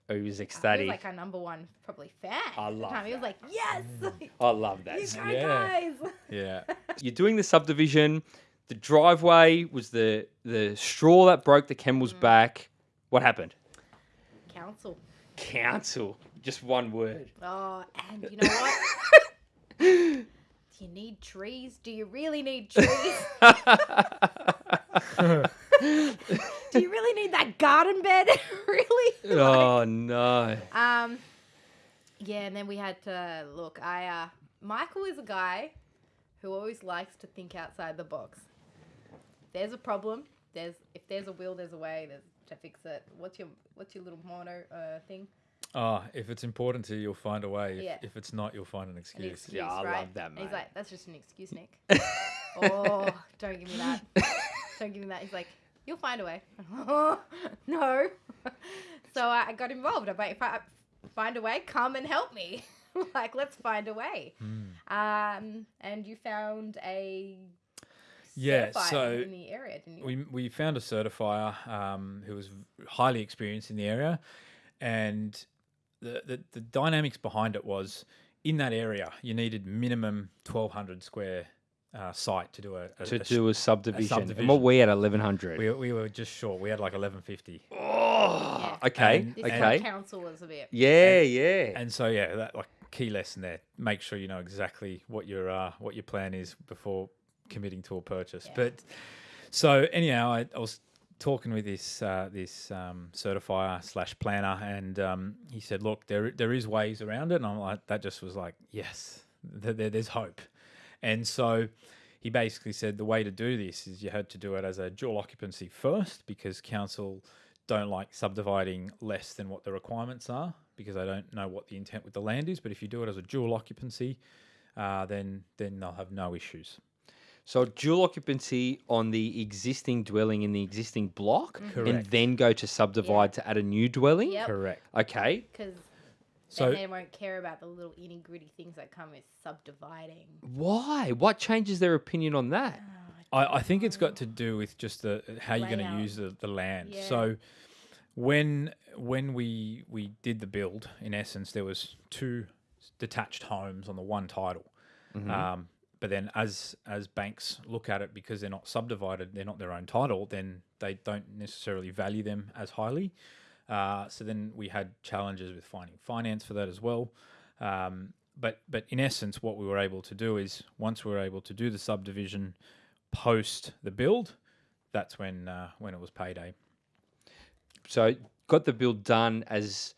He was he ecstatic. was like our number one probably fan. I at the love time. He was like, "Yes, [LAUGHS] I love that. you go, Yeah. guys." [LAUGHS] Yeah. You're doing the subdivision. The driveway was the the straw that broke the camel's Mm. back. What happened? Council. Council. Just one word. Oh, and you know what? [LAUGHS] Do you need trees? Do you really need trees? [LAUGHS] Do you really need that garden bed? [LAUGHS] really? oh no. Um, yeah, and then we had to look. I uh, Michael is a guy who always likes to think outside the box. There's a problem. There's if there's a will, there's a way. There's to fix it. What's your what's your little mono uh, thing? Oh, if it's important to you, you'll find a way. If, Yeah. if it's not, you'll find an An excuse. excuse, Yeah, I right? love that, And he's mate. like, that's just an excuse, Nick. [LAUGHS] oh, don't give me that. Don't give me that. He's like, you'll find a way. [LAUGHS] no. [LAUGHS] so I I got involved. I'm like, if I find a way, come and help me. like, let's find a way. Hmm. Um, and you found a Yeah, certifier so in the area, didn't you? we, we found a certifier um, who was highly experienced in the area, and the, the the dynamics behind it was in that area you needed minimum twelve hundred square uh, site to do a, a To a do a subdivision. And subdivision. what we had eleven hundred. We, we were just short. We had like eleven fifty, Oh, Yeah. okay, And- okay. what council was a bit. Yeah, yeah. and so yeah, that like key lesson there. Make sure you know exactly what your uh, what your plan is before committing to a purchase. Yeah. But so anyhow, I, I was talking with this uh, this um, certifier slash planner, and um, he said, "Look, there there is ways around it." And I'm like, that just was like, yes, there, there- there's hope. And so he basically said the way to do this is you had to do it as a dual occupancy first because council don't like subdividing less than what the requirements are because they don't know what the intent with the land is. But if you do it as a dual occupancy, uh, then then they'll have no issues. So dual occupancy on the existing dwelling in the existing block, mm-hmm. and Correct. then go to subdivide to add a new dwelling. Yep. Correct. Okay. Because So- then they won't care about the little itty gritty things that come with subdividing. Why? What changes their opinion on that? Ah, I, I think it's got to do with just the how you're going to Layout. use the, the land. Yeah. So when when we we did the build, in essence, there was two detached homes on the one title. Mm-hmm. Um, but then as as banks look at it because they're not subdivided, they're not their own title, then they don't necessarily value them as highly. Uh, so then we had challenges with finding finance for that as well. Um, but but in essence, what we were able to do is once we were able to do the subdivision post the build, that's when uh, when it was payday. So got the build done as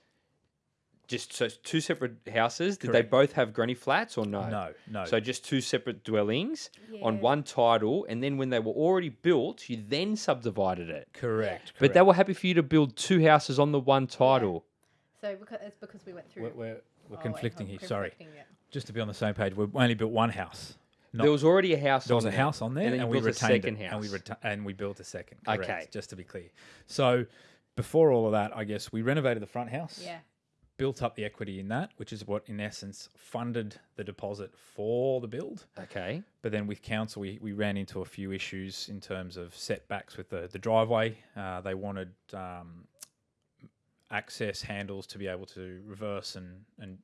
just so it's two separate houses. Did they both have granny flats or no? No, no. So just two separate dwellings on one title, and then when they were already built, you then subdivided it. correct. But they were happy for you to build two houses on the one title. So because it's because we went through. we're, we're, we're Oh, conflicting I'm here. Sorry, conflicting, yeah. just to be on the same page, we only built one house. Not, There was already a house. there was on a there, house on there, and and, then you we built a retained second it, house. and we reta- and we built a second. Correct, Okay. just to be clear. So before all of that, I guess we renovated the front house. Yeah. Built up the equity in that, which is what, in essence, funded the deposit for the build. Okay. But then with council, we, we ran into a few issues in terms of setbacks with the, the driveway. Uh, they wanted um, access handles to be able to reverse and, and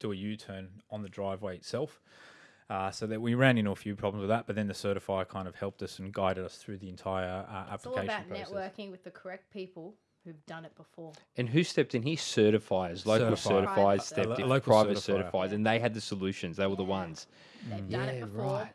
do a U turn on the driveway itself. Uh, so that we ran into a few problems with that, but then the certifier kind of helped us and guided us through the entire uh, It's all application about process. networking with the correct people who've done it before. And who stepped in here? Certifiers, local Certified. certifiers Private. stepped in, local private certifier. certifiers, and they had the solutions. They were the ones. They've done it before. right.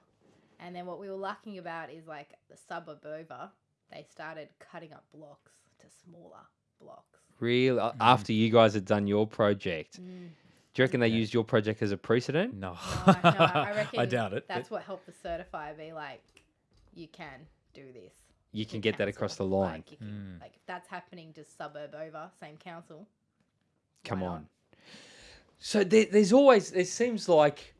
And then what we were lacking about is like the suburb over, they started cutting up blocks to smaller blocks. Really? uh, after you guys had done your project. Mm. Do you reckon they Yeah. used your project as a precedent? No, No, no, [LAUGHS] I reckon I doubt it. That's what helped the certifier be like, you can do this. You can get that across the line. Like, you can, like if that's happening just suburb over, same council. Come why not? on. So there, there's always it seems like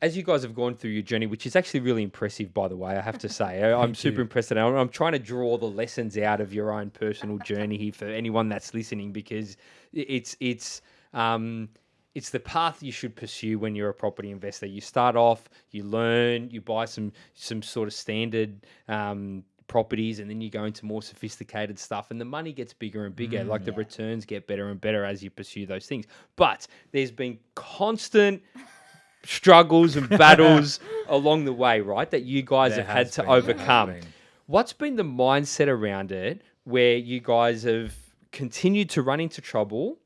as you guys have gone through your journey, which is actually really impressive, by the way, I have to say, [LAUGHS] I- I'm super you. impressed. And I'm, I'm trying to draw the lessons out of your own personal journey here for anyone that's listening, because it's it's um, it's the path you should pursue when you're a property investor. You start off, you learn, you buy some some sort of standard um, properties, and then you go into more sophisticated stuff, and the money gets bigger and bigger. Mm, like the returns get better and better as you pursue those things. But there's been constant [LAUGHS] struggles and battles [LAUGHS] along the way, right? That you guys There have had to been, overcome. been. What's been the mindset around it where you guys have continued to run into trouble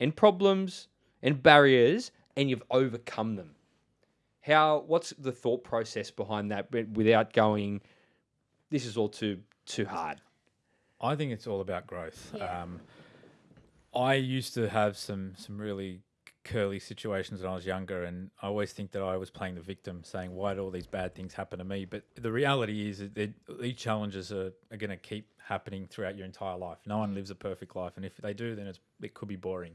and problems and barriers and you've overcome them? How what's the thought process behind that without going this is all too too hard? I think it's all about growth. Yeah. Um, I used to have some some really curly situations when I was younger, and I always think that I was playing the victim, saying, "Why do all these bad things happen to me?" But the reality is that these challenges are, are going to keep happening throughout your entire life. No one lives a perfect life, and if they do, then it's, it could be boring.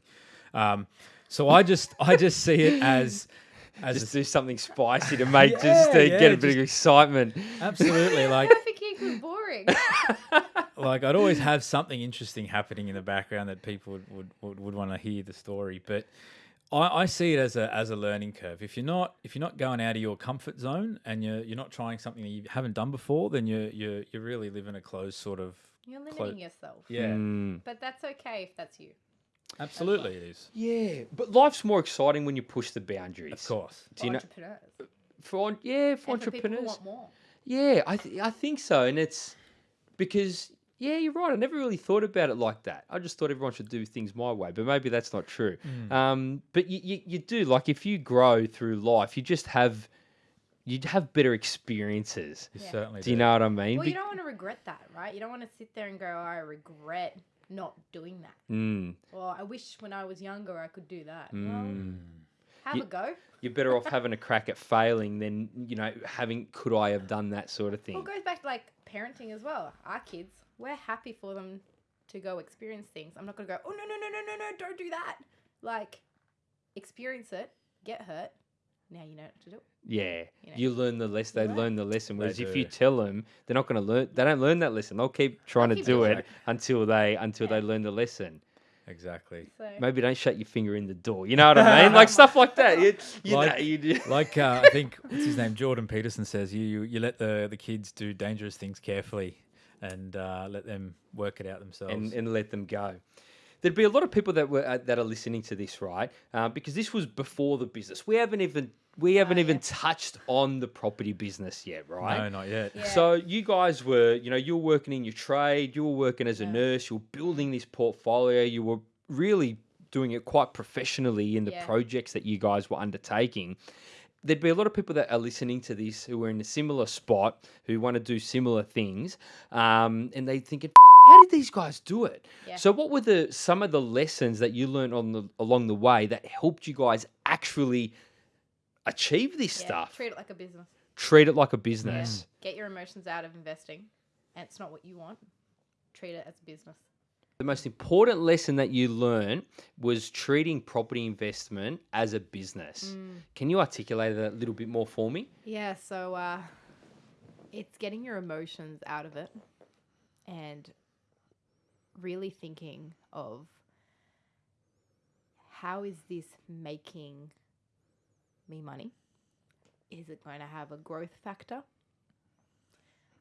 Um, so I just I just see it as [LAUGHS] as Just a, do something spicy to make just to Yeah, get a yeah, bit of excitement. absolutely [LAUGHS] like Traffic boring. [LAUGHS] like I'd always have something interesting happening in the background that people would would, would, would want to hear the story. But I, I see it as a as a learning curve. If you're not if you're not going out of your comfort zone and you're you're not trying something that you haven't done before, then you're you're you're really living a closed sort of You're Clo- limiting yourself. yeah. Mm. But that's okay if that's you. Absolutely, it is. Yeah, but life's more exciting when you push the boundaries. Of course. Do you know for yeah for And for people who entrepreneurs? want more. Yeah, I th- I think so, and it's because yeah, you're right. I never really thought about it like that. I just thought everyone should do things my way, but maybe that's not true. Um, but you, you you do like if you grow through life, you just have you have better experiences. You Yeah. certainly Do you know what I mean? Well, you don't want to regret that, right? You don't want to sit there and go, "Oh, I regret not doing that. Mm, Or I wish when I was younger I could do that. mm. Well, have You- a go. You're better off having a crack at failing than you know having could I have done that sort of thing. Well, it goes back to like parenting as well. Our kids, we're happy for them to go experience things. I'm not going to go, oh, no, no, no, no, no, no, don't do that. Like, experience it, get hurt. Now you know what to do. Yeah, You know. you learn the lesson. They learn. learn the lesson. Whereas if you tell them, they're not going to learn. They don't learn that lesson. They'll keep trying to keep do it it. until they until Yeah. they learn the lesson. Exactly. So, Maybe don't shut your finger in the door. You know what I mean? Like stuff like that. You, you Like- know, you do. [LAUGHS] Like uh, I think [LAUGHS] what's his name, Jordan Peterson says, you you, you let the the kids do dangerous things carefully, and uh, let them work it out themselves. and, and let them go. There'd be a lot of people that were uh, that are listening to this, right? Uh, because this was before the business. We haven't even we haven't even yeah. touched on the property business yet, right? no, not yet. Yeah. So you guys were, you know, you were working in your trade, you were working as a Yeah. nurse, you were building this portfolio, you were really doing it quite professionally in the Yeah. projects that you guys were undertaking. There'd be a lot of people that are listening to this who are in a similar spot, who want to do similar things, um, and they thinking, "How did these guys do it?" Yeah. So, what were the some of the lessons that you learned on the along the way that helped you guys actually achieve this Yeah, stuff? Treat it like a business. Treat it like a business. Get your emotions out of investing, and it's not what you want. Treat it as a business. The most important lesson that you learned was treating property investment as a business. Can you articulate that a little bit more for me? Yeah, so uh, it's getting your emotions out of it and really thinking of how is this making me money? Is it going to have a growth factor?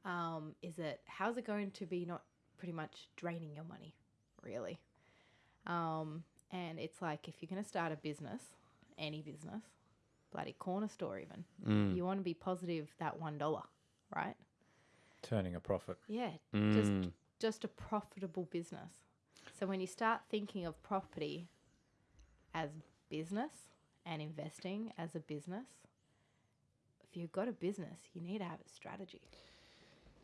Um, is it how's it going to be not pretty much draining your money, really? Um, and it's like if you're going to start a business, any business, bloody corner store even, Mm. you want to be positive that one dollar, right? Turning a profit. Yeah, just Mm. just a profitable business. So when you start thinking of property as business and investing as a business, if you've got a business, you need to have a strategy.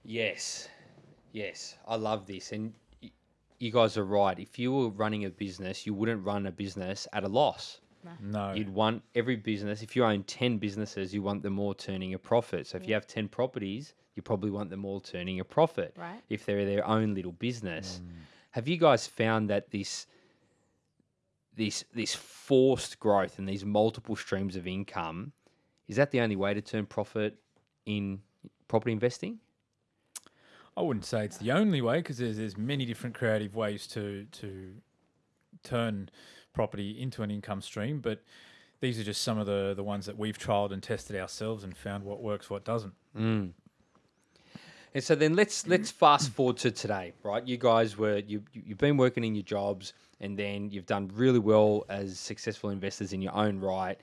Yes, yes, I love this, and you guys are right. If you were running a business, you wouldn't run a business at a loss. No. You'd want every business. If you own ten businesses, you want them all turning a profit. So if you have ten properties, you probably want them all turning a profit. Right. If they're their own little business. Mm. Have you guys found that this this this forced growth and these multiple streams of income is that the only way to turn profit in property investing? I wouldn't say it's the only way because there's there's many different creative ways to to turn property into an income stream, but these are just some of the the ones that we've trialed and tested ourselves and found what works, what doesn't. Mm. And so then let's let's fast forward to today, right? You guys were you you- you've been working in your jobs and then you've done really well as successful investors in your own right.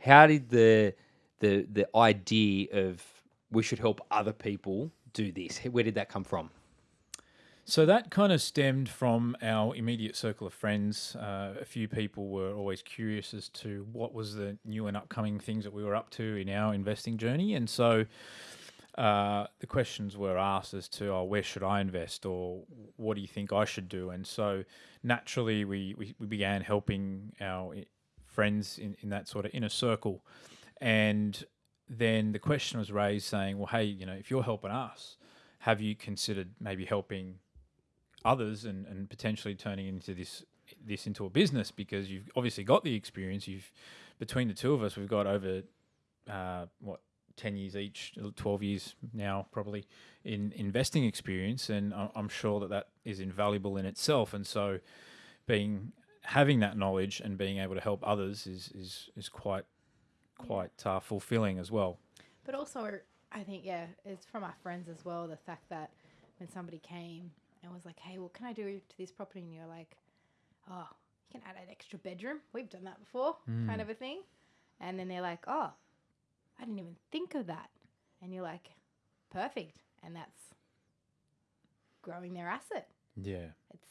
How did the the the idea of we should help other people do this? Where did that come from? So that kind of stemmed from our immediate circle of friends. Uh, a few people were always curious as to what was the new and upcoming things that we were up to in our investing journey, and so uh, the questions were asked as to, "Oh, where should I invest?" or "What do you think I should do?" And so naturally, we we, we began helping our friends in, in that sort of inner circle, and then the question was raised, saying, "Well, hey, you know, if you're helping us." Have you considered maybe helping others and, and potentially turning into this this into a business because you've obviously got the experience. You've between the two of us, we've got over uh, what ten years each, twelve years now probably in investing experience, and I'm sure that that is invaluable in itself. And so, being having that knowledge and being able to help others is is is quite quite uh, fulfilling as well. But also, I think, yeah, it's from our friends as well. The fact that when somebody came and was like, hey, what can I do to this property? And you're like, oh, you can add an extra bedroom. We've done that before, kind of a thing. And then they're like, oh, I didn't even think of that. And you're like, perfect. And that's growing their asset. Yeah, It's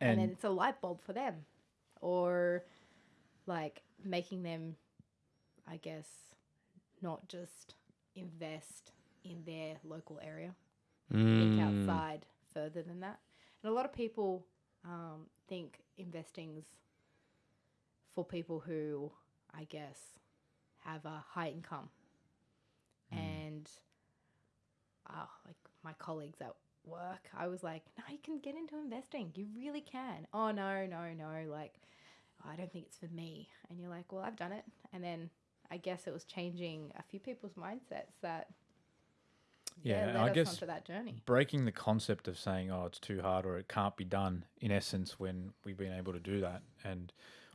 and, and, then it's a light bulb for them or like making them i guess not just invest in their local area think Mm. outside further than that and a lot of people um, think investing's for people who i guess have a high income and uh, like my colleagues at work, I was like, no, you can get into investing. You really can. Oh, no, no, no. Like, I don't think it's for me. And you're like, well, I've done it. And then I guess it was changing a few people's mindsets that, Yeah, led I guess- that journey. breaking the concept of saying oh it's too hard or it can't be done in essence when we've been able to do that and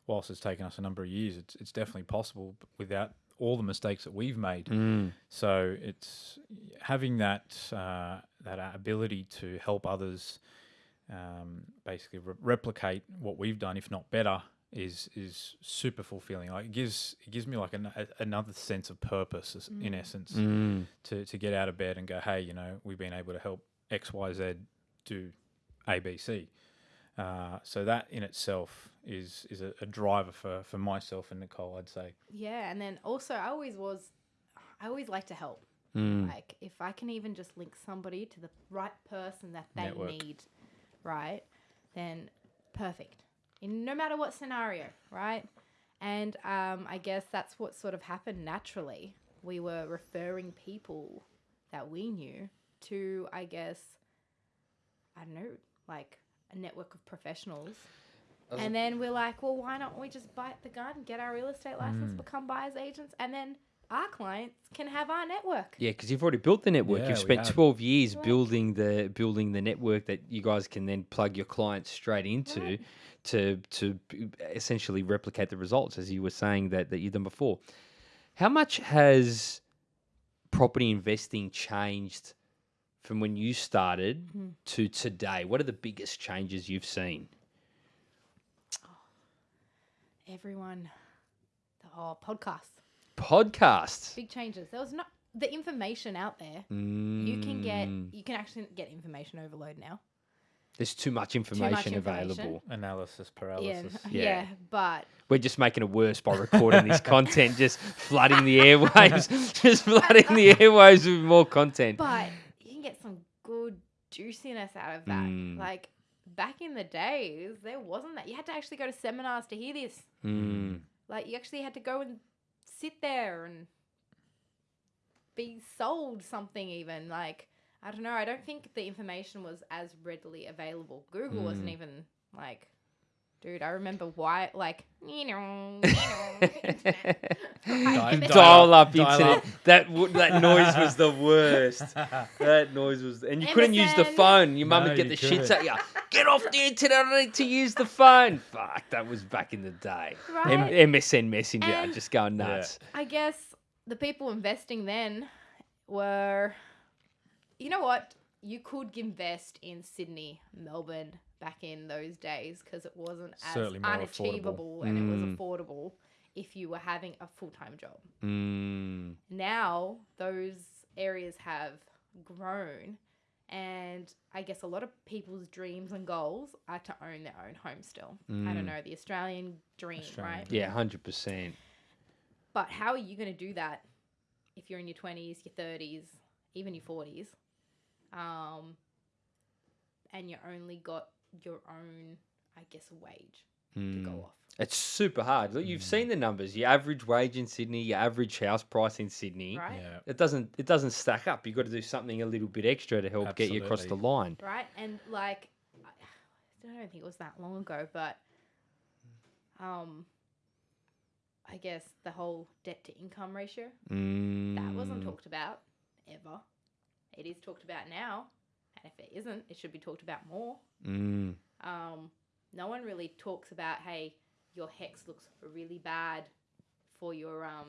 whilst it's taken us a number of years it's, it's definitely possible without all the mistakes that we've made Mm. so it's having that uh, that ability to help others um, basically re- replicate what we've done if not better is is super fulfilling like it gives it gives me like an, a, another sense of purpose as- in essence Mm. to, to get out of bed and go, hey, you know, we've been able to help X, Y, Z do A, B, C. Uh, so that in itself is is a, a driver for for myself and Nicole. I'd say. Yeah, and then also I always was, I always like to help. Mm. Like if I can even just link somebody to the right person that they Network. need, right? Then perfect. In no matter what scenario, right? And um, I guess that's what sort of happened naturally. We were referring people that we knew to, I guess, I don't know, like a network of professionals. And then we're like, well, why don't we just bite the gun, get our real estate license, Mm. become buyers agents, and then our clients can have our network. Yeah, because you've already built the network. Yeah, you've spent have. twelve years Right. building the building the network that you guys can then plug your clients straight into Right. to to b- essentially replicate the results as you were saying that that you've done before. How much has property investing changed from when you started Mhm. to today? What are the biggest changes you've seen? Everyone, the whole podcast, Podcasts. big changes. There was not the information out there. You can get, Mm, you can actually get information overload now. There's too much information information. available. Analysis paralysis. [LAUGHS] yeah, Yeah. but We're just making it worse by recording this [LAUGHS] content, just flooding the airwaves, [LAUGHS] just flooding the airwaves with more content. but you can get some good juiciness out of that. Mm. Like back in the days, there wasn't that. You had to actually go to seminars to hear this. Mm. Like you actually had to go and sit there and be sold something even. Like I don't know, I don't think the information was as readily available. Google wasn't Mm. even like dude, I remember why like [LAUGHS] you know, you know internet. Di- Right? Dial up Dial internet. up. That w- that noise was the worst. [LAUGHS] That noise was, and you couldn't use the MSN. phone. Your mum No, would get you the shits couldn't. at you. Get off the internet! I need to use the phone. Fuck, that was back in the day. M- MSN Messenger, And- just going Yeah. nuts. I guess the people investing then were, you know what? You could invest in Sydney, Melbourne back in those days because it wasn't as Certainly more affordable. unachievable and it Mm. was affordable if you were having a full time job. Mm. Now those areas have grown. And I guess a lot of people's dreams and goals are to own their own home still. I Mm. don't know, the Australian dream, Australian right? Yeah, hundred percent. But how are you going to do that if you're in your 20s, your 30s, even your 40s, um, and you only got your own, I guess, wage to Mm. go off? It's super hard. Look, you've Mm. seen the numbers. Your average wage in Sydney, your average house price in Sydney. Right? Yeah. It doesn't. It doesn't stack up. You've got to do something a little bit extra to help get you across the line. Right? And like, I I don't think it was that long ago, but um, I guess the whole debt to income ratio Mm. that wasn't talked about ever. It is talked about now, and if it isn't, it should be talked about more. Mm. um, no one really talks about hey your HECS looks really bad for your um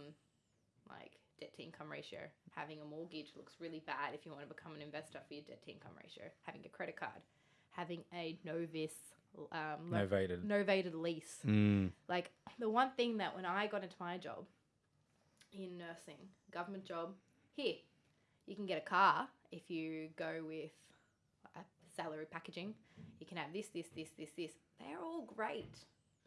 like debt to income ratio having a mortgage looks really bad if you want to become an investor for your debt to income ratio having a credit card having a novice um Novated. novated lease Mm. like the one thing that when I got into my job in nursing, government job, here, you can get a car if you go with salary packaging. You can have this, this, this, this, this. They're all great.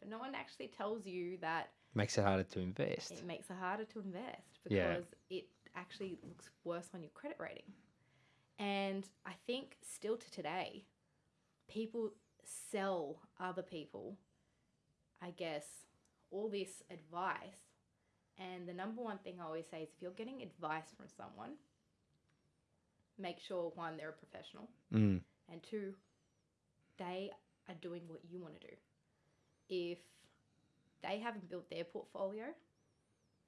But no one actually tells you that Makes it harder to invest. it makes it harder to invest Yeah. because it actually looks worse on your credit rating. And I think still to today, people sell other people, I guess, all this advice. And the number one thing I always say is if you're getting advice from someone, make sure one, they're a professional, Mm. And two, they are doing what you want to do. If they haven't built their portfolio,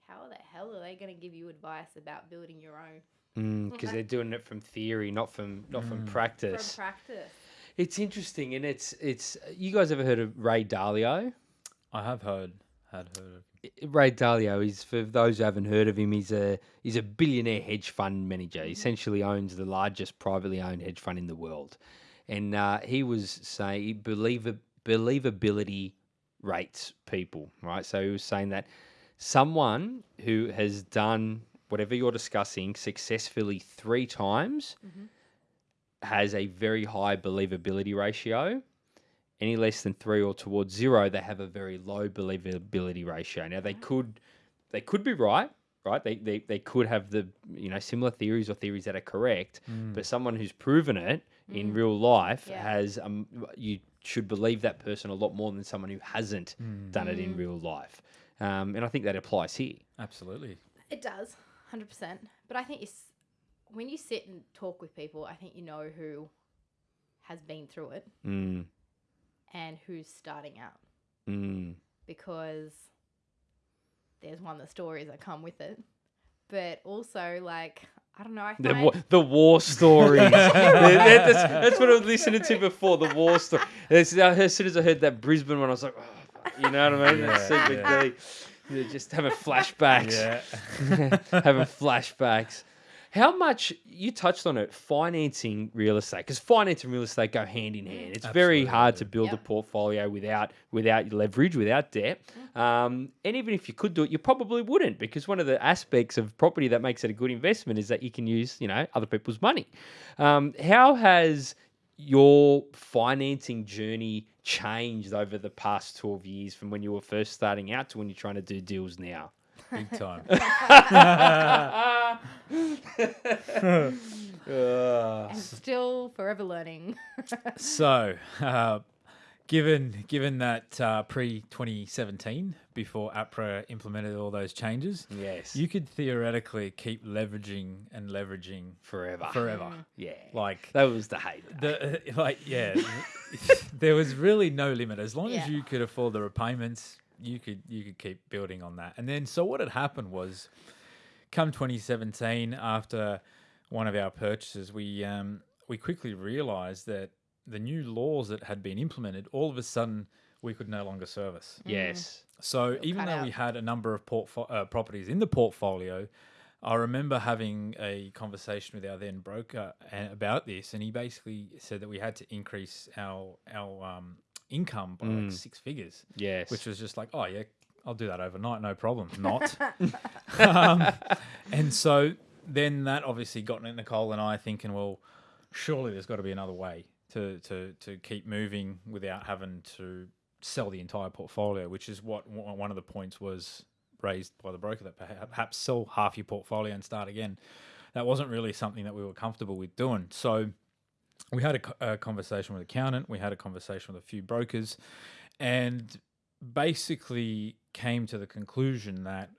how the hell are they going to give you advice about building your own Because Okay. they're doing it from theory, not from not from Mm. practice. from practice? It's interesting, and it's it's. You guys ever heard of Ray Dalio? I have heard had heard of. Ray Dalio is for those who haven't heard of him. He's a he's a billionaire hedge fund manager. He essentially owns the largest privately owned hedge fund in the world, and uh, he was saying believability rates people right. So he was saying that someone who has done whatever you're discussing successfully three times Mhm. has a very high believability ratio. Any less than three or towards zero, they have a very low believability ratio. Now they could they could be right, right? They, they they could have the you know similar theories or theories that are correct, but someone who's proven it in real life Yeah. has um you should believe that person a lot more than someone who hasn't done it in real life. Um, and I think that applies here. Absolutely. It does, hundred percent. But I think you, when you sit and talk with people, I think you know who has been through it Mm, and who's starting out mm. because there's one the stories that come with it, but also like I don't know. I The, find wa- the war stories. [LAUGHS] That- that- that's, that's what I was listening to before. The war story. As, as soon as I heard that Brisbane one, I was like, oh, you know what I mean? That's Yeah, CBD. You're Just [LAUGHS] having flashbacks. Yeah. having flashbacks. How much you touched on it? Financing real estate because finance and real estate go hand in hand. It's very hard to build a portfolio without without leverage, without debt. Um, and even if you could do it, you probably wouldn't because one of the aspects of property that makes it a good investment is that you can use you know other people's money. Um, how has your financing journey changed over the past 12 years from when you were first starting out to when you're trying to do deals now? Big time. Uh, [LAUGHS] [LAUGHS] and [LAUGHS] still forever learning. so, uh, given given that uh, pre 2017, before APRA implemented all those changes, yes. you could theoretically keep leveraging and leveraging forever. forever. Yeah. Like that was the hate. the uh, like yeah, there was really no limit as long as you could afford the repayments. You could you could keep building on that, and then so what had happened was, come 2017, after one of our purchases, we um, we quickly realised that the new laws that had been implemented, all of a sudden, we could no longer service. Yes. So even cut though we had a number of portfo- uh, properties in the portfolio, I remember having a conversation with our then broker a- about this, and he basically said that we had to increase our our um, income by like six figures, Yes. which was just like, oh yeah, I'll do that overnight, no problem. Not. [LAUGHS] um, and so then that obviously got Nicole and I thinking, well, surely there's got to be another way to to to keep moving without having to sell the entire portfolio, which is what one one of the points was raised by the broker that perhaps sell half your portfolio and start again. That wasn't really something that we were comfortable with doing. So we had a, a conversation with an accountant, we had a conversation with a few brokers, and basically came to the conclusion that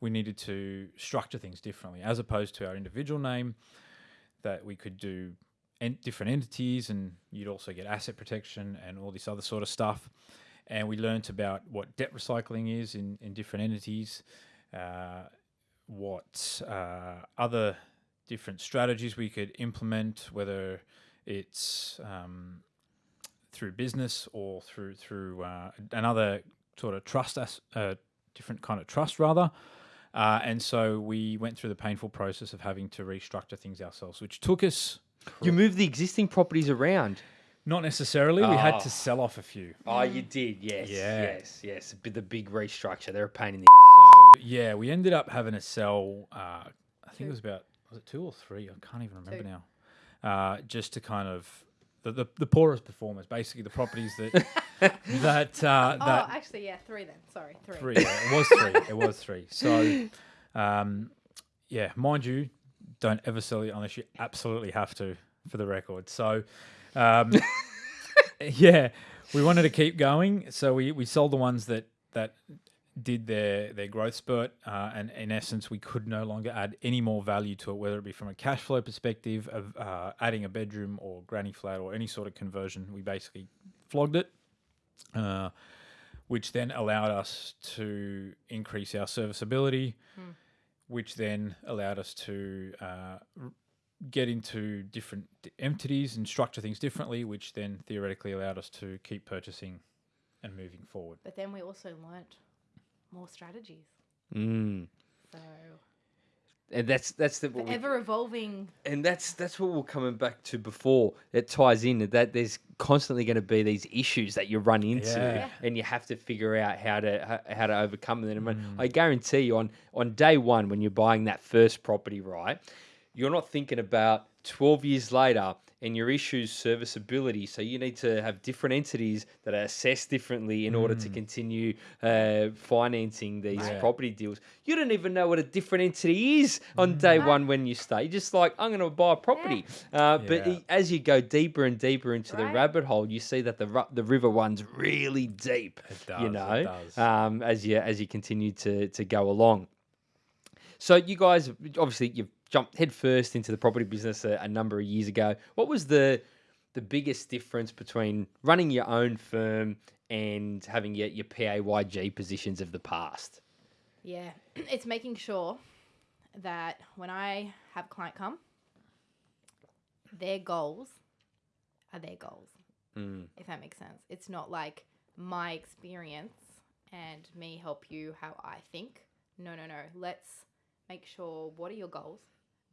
we needed to structure things differently as opposed to our individual name that we could do en- different entities and you'd also get asset protection and all this other sort of stuff. And we learnt about what debt recycling is in, in different entities uh, what uh, other different strategies we could implement whether it's um, through business or through through uh, another sort of trust as uh, different kind of trust rather uh, and so we went through the painful process of having to restructure things ourselves which took us you moved the existing properties around. not necessarily we had Oh. to sell off a few Oh, you did. Yes. Yeah. Yes. Yes. The big- The big restructure. They're a pain in the. so yeah we ended up having to sell uh, i think it was about was it two or three i can't even remember Two. now uh, just to kind of the, the, the poorest performers basically the properties that [LAUGHS] that uh, oh, that actually, yeah, three then. Sorry, three. three. Yeah, it was three. It was three. [LAUGHS] So, um, yeah, mind you, don't ever sell it unless you absolutely have to, for the record. So, um, [LAUGHS] yeah, we wanted to keep going, so we, we sold the ones that that did their their growth spurt, uh, and in essence, we could no longer add any more value to it, whether it be from a cash flow perspective of uh, adding a bedroom or granny flat or any sort of conversion. We basically flogged it. Uh, which then allowed us to increase our serviceability, which then allowed us to uh, get into different entities and structure things differently, which then theoretically allowed us to keep purchasing and moving forward. But then we also learnt more strategies. Mm. So And that's that's the ever evolving. and that's that's what we're coming back to before. It ties in that there's constantly going to be these issues that you run into, Yeah. Yeah. and you have to figure out how to how, how to overcome them. And Mm. I guarantee you, on on day one when you're buying that first property, right, you're not thinking about 12 years later and your issues serviceability. So you need to have different entities that are assessed differently in order to continue uh, financing these Right. property deals. You don't even know what a different entity is on day one when you start. You're just like, I'm going to buy a property. Uh, But Yeah. i- as you go deeper and deeper into the rabbit hole, you see that the the river runs really deep. It you does, it know, does. Um, as you as you continue to to go along. So you guys, obviously, you've jumped headfirst into the property business a, a number of years ago. What was the the biggest difference between running your own firm and having your, your PAYG positions of the past? Yeah, [CLEARS THROAT] it's making sure that when I have a client come, their goals are their goals, Mm. if that makes sense. It's not like my experience and me help you how I think. No, no, no. Let's make sure what are your goals?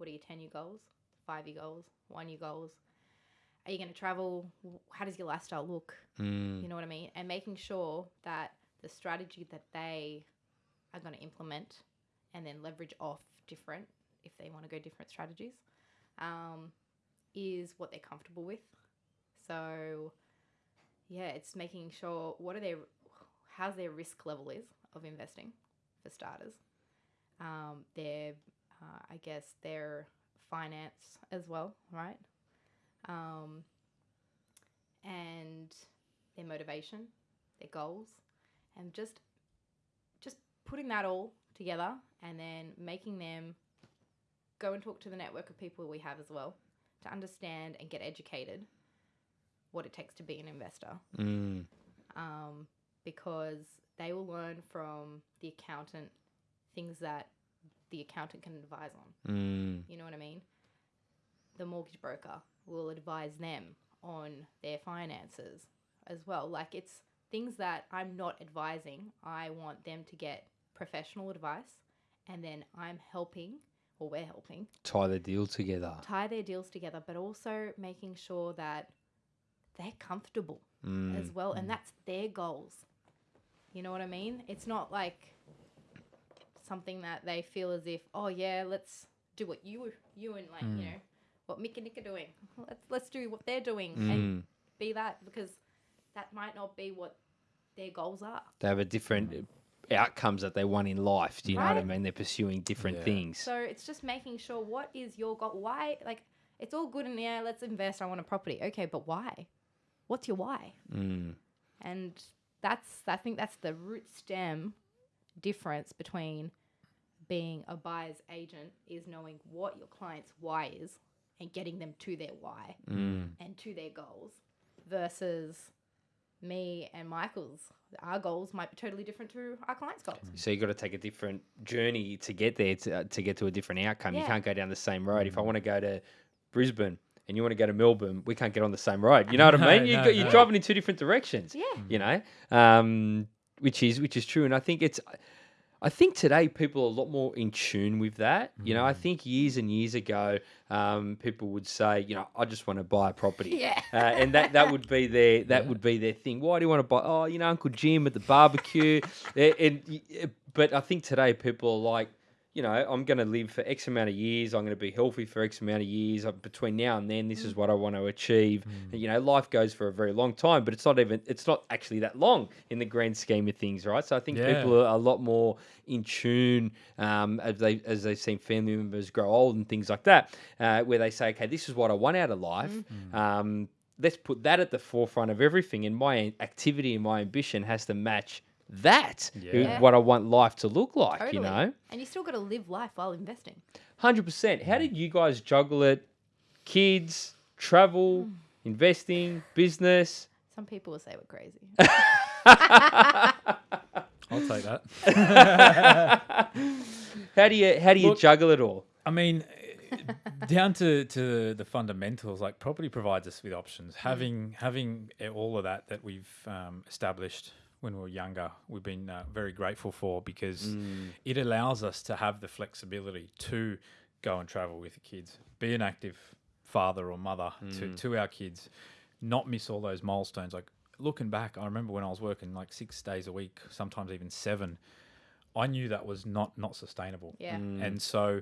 What are your 10 year goals, five year goals, one year goals? Are you going to travel? How does your lifestyle look? Mm. You know what I mean? And making sure that the strategy that they are going to implement and then leverage off different, if they want to go different strategies, um, is what they're comfortable with. So, yeah, it's making sure what are their, how's their risk level is of investing for starters. Um, their, uh, I guess, their finance as well, right? Um, and their motivation, their goals, and just just putting that all together and then making them go and talk to the network of people we have as well to understand and get educated what it takes to be an investor Mm. um, because they will learn from the accountant things that the accountant can advise on Mm. you know what I mean? The mortgage broker will advise them on their finances as well. Like it's things that I'm not advising. I want them to get professional advice and then I'm helping or we're helping Tie the deal together. tie their deals together, but also making sure that they're comfortable Mm. as well and that's their goals. You know what I mean? It's not like something that they feel as if, oh yeah, let's do what you you and like, you know, what Mick and Nick are doing. [LAUGHS] Let's let's do what they're doing and Mm. be that because that might not be what their goals are. They have a different outcomes that they want in life. Do you know what I mean? They're pursuing different Yeah. things. So it's just making sure what is your goal? Why like it's all good and yeah, let's invest. I want a property. Okay, but why? What's your why? Mm. And that's I think that's the root stem difference between being a buyer's agent is knowing what your client's why is and getting them to their why Mm. and to their goals versus me and Michael's our goals might be totally different to our client's goals. So you've got to take a different journey to get there to, uh, to get to a different outcome. You can't go down the same road. If I want to go to Brisbane and you want to go to Melbourne, we can't get on the same road. You know what I [LAUGHS] No, mean? You no, got, you're no. driving in two different directions. Yeah. You know, um, which is which is true, and I think it's. I think today people are a lot more in tune with that. You know, I think years and years ago, um, people would say, you know, I just want to buy a property. [LAUGHS] Yeah. Uh, and that, that would be their [LAUGHS] that would be their thing. Why do you want to buy? Oh, you know, Uncle Jim at the barbecue. [LAUGHS] Eh, and, but I think today people are like, you know, I'm going to live for X amount of years. I'm going to be healthy for X amount of years. Uh, Between now and then, this is what I want to achieve. And, you know, life goes for a very long time, but it's not even it's not actually that long in the grand scheme of things, right? So I think Yeah. people are a lot more in tune um, as they as they've seen family members grow old and things like that, uh, where they say, okay, this is what I want out of life. Um, let's put that at the forefront of everything, and my activity and my ambition has to match that. who- Yeah. What I want life to look like, Totally. you know. And you still got to live life while investing. Hundred percent. How did you guys juggle it? Kids, travel, investing, business. Some people will say we're crazy. [LAUGHS] I'll take that. [LAUGHS] How do you how do you Look- juggle it all? I mean, [LAUGHS] down to, to the fundamentals, like property provides us with options. Having having eh, all of that that we've um, established when we were younger, we've been uh, very grateful for because it allows us to have the flexibility to go and travel with the kids, be an active father or mother to, to our kids, not miss all those milestones. Like looking back, I remember when I was working like six days a week, sometimes even seven. I knew that was not not sustainable. Yeah. And so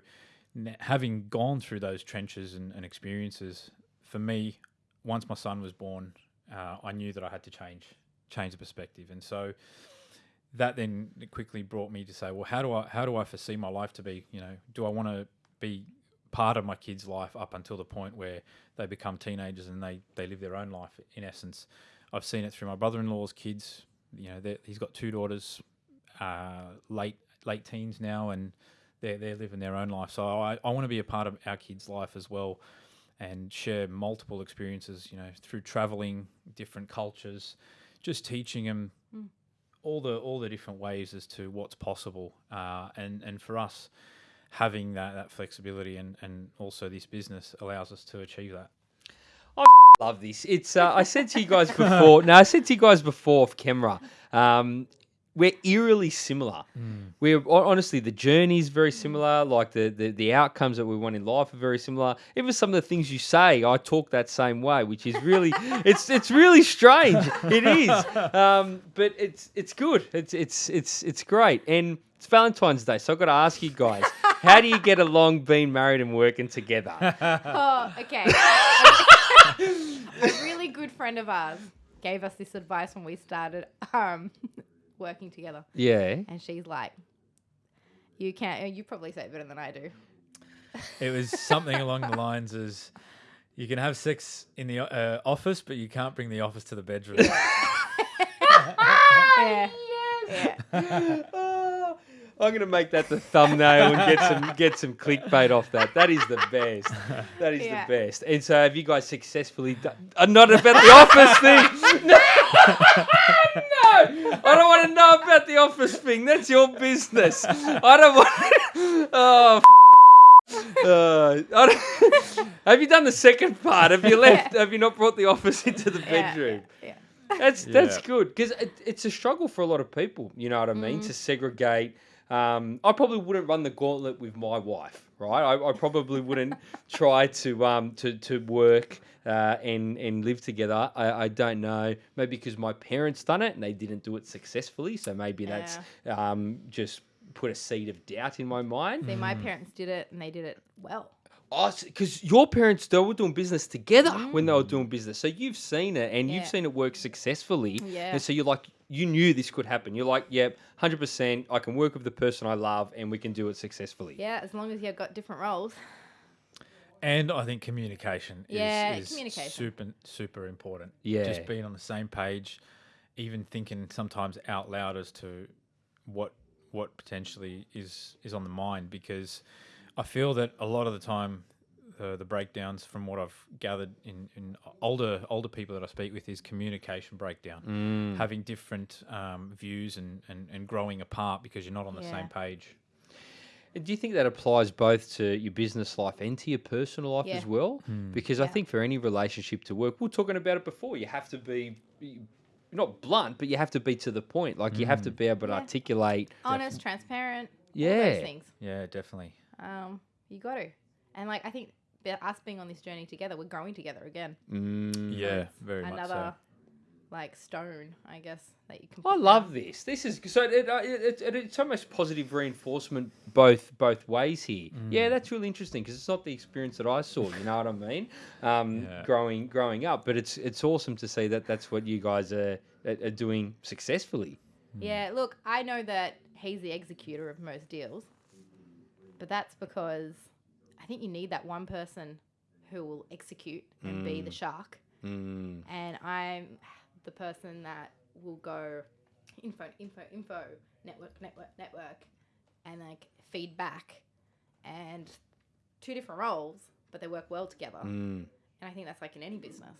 having gone through those trenches and, and experiences, for me, once my son was born, uh, I knew that I had to change change the perspective, and so that then quickly brought me to say, well, how do I how do I foresee my life to be? You know, do I want to be part of my kid's life up until the point where they become teenagers and they they live their own life? In essence, I've seen it through my brother-in-law's kids. You know, he's got two daughters, uh, late late teens now, and they're they're living their own life. So I, I want to be a part of our kids' life as well, and share multiple experiences. You know, through traveling, different cultures, just teaching them all the all the different ways as to what's possible. Uh, and and for us, having that that flexibility and and also this business allows us to achieve that. I love this. It's uh, I said to you guys [LAUGHS] before. no, I said to you guys before off camera. Um, we're eerily similar. We're honestly the journey is very similar. Like the, the the outcomes that we want in life are very similar. Even some of the things you say, I talk that same way, which is really [LAUGHS] it's it's really strange. It is, um, but it's it's good. It's it's it's it's great. And it's Valentine's Day, so I've got to ask you guys, how do you get along being married and working together? [LAUGHS] Oh, okay. [LAUGHS] a really good friend of ours gave us this advice when we started um, working together, Yeah. and she's like, "You can't. You probably say it better than I do." It was something along the lines as you can have sex in the uh, office, but you can't bring the office to the bedroom. Yeah. [LAUGHS] Yeah. Oh, [LAUGHS] I'm gonna make that the thumbnail and get some get some clickbait off that. That is the best. That is Yeah. the best. And so, have you guys successfully done? Uh, not about the office thing. [LAUGHS] No, no, I don't want to know about the office thing. That's your business. I don't want. Oh. f- Uh, I don't- have you done the second part? Have you [LAUGHS] left? Have you not brought the office into the Yeah, bedroom? Yeah. That's that's Yeah. good because it, it's a struggle for a lot of people. You know what I Mm. mean? To segregate. Um, I probably wouldn't run the gauntlet with my wife, right? I, I probably wouldn't [LAUGHS] try to um to to work uh, and and live together. I, I don't know. Maybe because my parents done it and they didn't do it successfully, so maybe that's um just put a seed of doubt in my mind. See, my parents did it, and they did it well. Oh, because your parents they were doing business together when they were doing business, so you've seen it and Yeah. you've seen it work successfully. Yeah. And so you're like, you knew this could happen. You're like, yep, hundred percent. I can work with the person I love, and we can do it successfully. Yeah, as long as you've got different roles. And I think communication Yeah, is, is communication. super super important. Yeah. Just being on the same page, even thinking sometimes out loud as to what what potentially is is on the mind because I feel that a lot of the time uh, the breakdowns from what I've gathered in, in older older people that I speak with is communication breakdown, Mm. having different um, views and, and, and growing apart because you're not on the Yeah. same page. Do you think that applies both to your business life and to your personal life Yeah. as well? Because I think for any relationship to work, we are talking about it before. You have to be. be- Not blunt, but you have to be to the point. Like you have to be able to Yeah. articulate. Honest, transparent. All Yeah. those things. Yeah, definitely. Um, you got to. And like, I think that us being on this journey together, we're growing together again. Mm. Yeah, very much Another so. like stone, I guess, that you can. I love down. this. This is so it, uh, it, it, it's almost positive reinforcement both both ways here. Yeah, that's really interesting because it's not the experience that I saw. You know what I mean? Um, Yeah. Growing growing up, but it's it's awesome to see that that's what you guys are are, are doing successfully. Yeah, look, I know that he's the executor of most deals, but that's because I think you need that one person who will execute and be the shark, Mm. and I'm the person that will go info, info, info, network, network, network, and like feedback, and two different roles, but they work well together. Mm. And I think that's like in any business.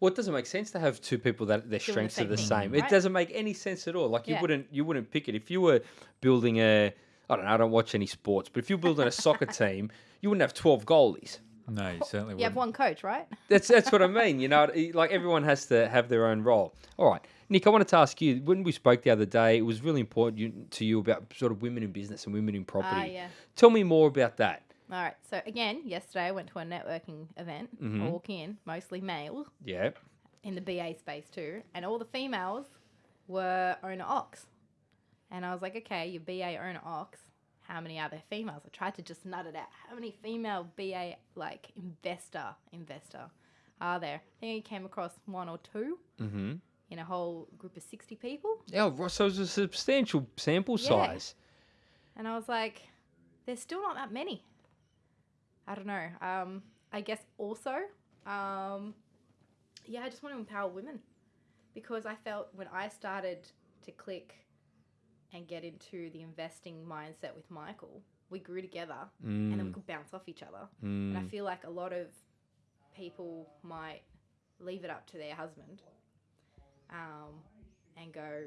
Well, it doesn't make sense to have two people that their Doing the strengths are the thing, same. It doesn't make any sense at all. Like you wouldn't you wouldn't pick it if you were building a. I don't know. I don't watch any sports, but if you're building a soccer [LAUGHS] team, you wouldn't have twelve goalies. No, you certainly wouldn't. You have one coach, right? That's that's what I mean. You know, [LAUGHS] like everyone has to have their own role. All right, Nick, I wanted to ask you. When we spoke the other day, it was really important you, to you about sort of women in business and women in property. Ah, yeah. Tell me more about that. All right. So again, yesterday I went to a networking event. I Mhm. walk in, mostly male, Yeah. in the BA space too, and all the females were owner ox. And I was like, okay, you're BA owner ox. how many are there females. I tried to just nut it out. How many female BA like investor investor are there? I think I came across one or two Mm-hmm. in a whole group of sixty people, Yeah, so it's a substantial sample Yeah. size. and I was like, there's still not that many. I don't know. Um, I guess also, um, yeah, I just want to empower women because I felt when I started to click and get into the investing mindset with Michael, we grew together and then we Mm, could bounce off each other. And I mm. feel like a lot of people might leave it up to their husband um, and go,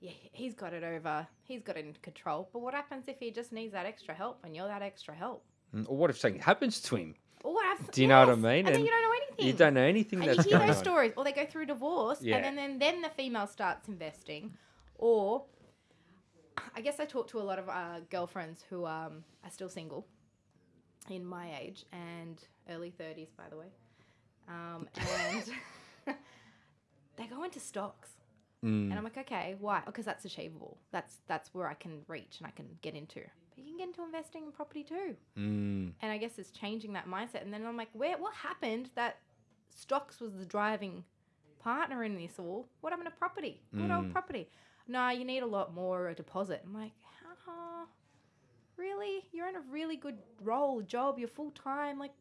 yeah, he's got it over, he's got it in control. But what happens if he just needs that extra help and you're that extra help? Mm, Or what if something happens to him? Or what happens? Do you know what I mean? And, then you don't know anything. You don't know anything and you hear those on. stories, or they go through divorce, Yeah. and then, then then the female starts investing, or I guess I talk to a lot of uh, girlfriends who um, are still single, in my age and early thirties, by the way, um, [LAUGHS] and [LAUGHS] they go into stocks, Mm. and I'm like, okay, why? Because that's achievable. That's that's where I can reach and I can get into. But you can get into investing in property too Mm. and I guess it's changing that mindset. And then I'm like, where? What happened that stocks was the driving partner in this all? What happened to property? Good old Mm. property. No, you need a lot more a deposit. I'm like, huh? Really? You're in a really good role, job. You're full time. Like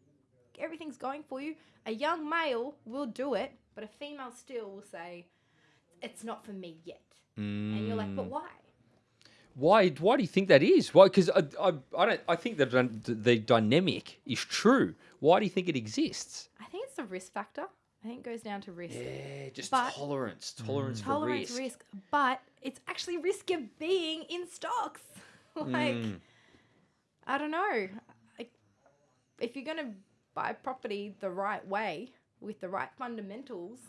everything's going for you. A young male will do it, but a female still will say, it's not for me yet. And you're like, but Mm. why? Why? Why do you think that is? Why? Because I, I, I don't. I think that the dynamic is true. Why do you think it exists? I think it's the risk factor. I think it goes down to risk. Yeah, just But- tolerance, tolerance for tolerance risk. risk. but it's actually risk of being in stocks. [LAUGHS] like Mm. I don't know. Like, if you're gonna buy property the right way with the right fundamentals,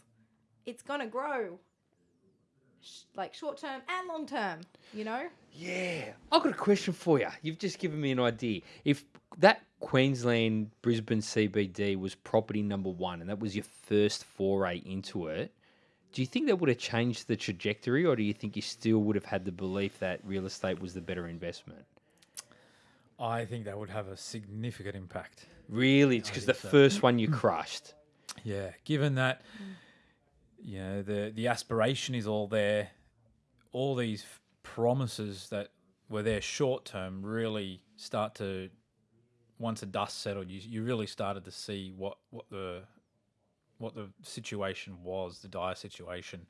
it's gonna grow. Sh- like short term and long term, you know. Yeah, I've got a question for you. You've just given me an idea. If that Queensland Brisbane CBD was property number one, and that was your first foray into it, do you think that would have changed the trajectory, or do you think you still would have had the belief that real estate was the better investment? I think that would have a significant impact. Really, it's because the so. first one you crushed. Yeah, given that you know the the aspiration is all there, all these promises that were there short term really start to once the dust settled, you you really started to see what what the what the situation was, the dire situation.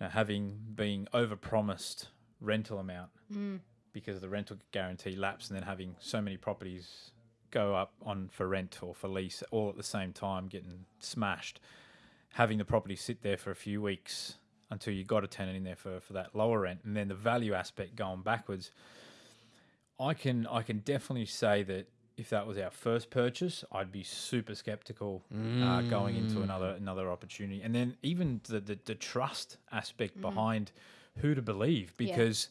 You know, having been overpromised rental amount mm. because the rental guarantee lapsed, and then having so many properties go up on for rent or for lease all at the same time, getting smashed. Having the property sit there for a few weeks until you got a tenant in there for, for that lower rent, and then the value aspect going backwards. I can I can definitely say that if that was our first purchase, I'd be super skeptical uh, going into mm. another another opportunity, and then even the the, the trust aspect mm-hmm. behind who to believe Yeah. because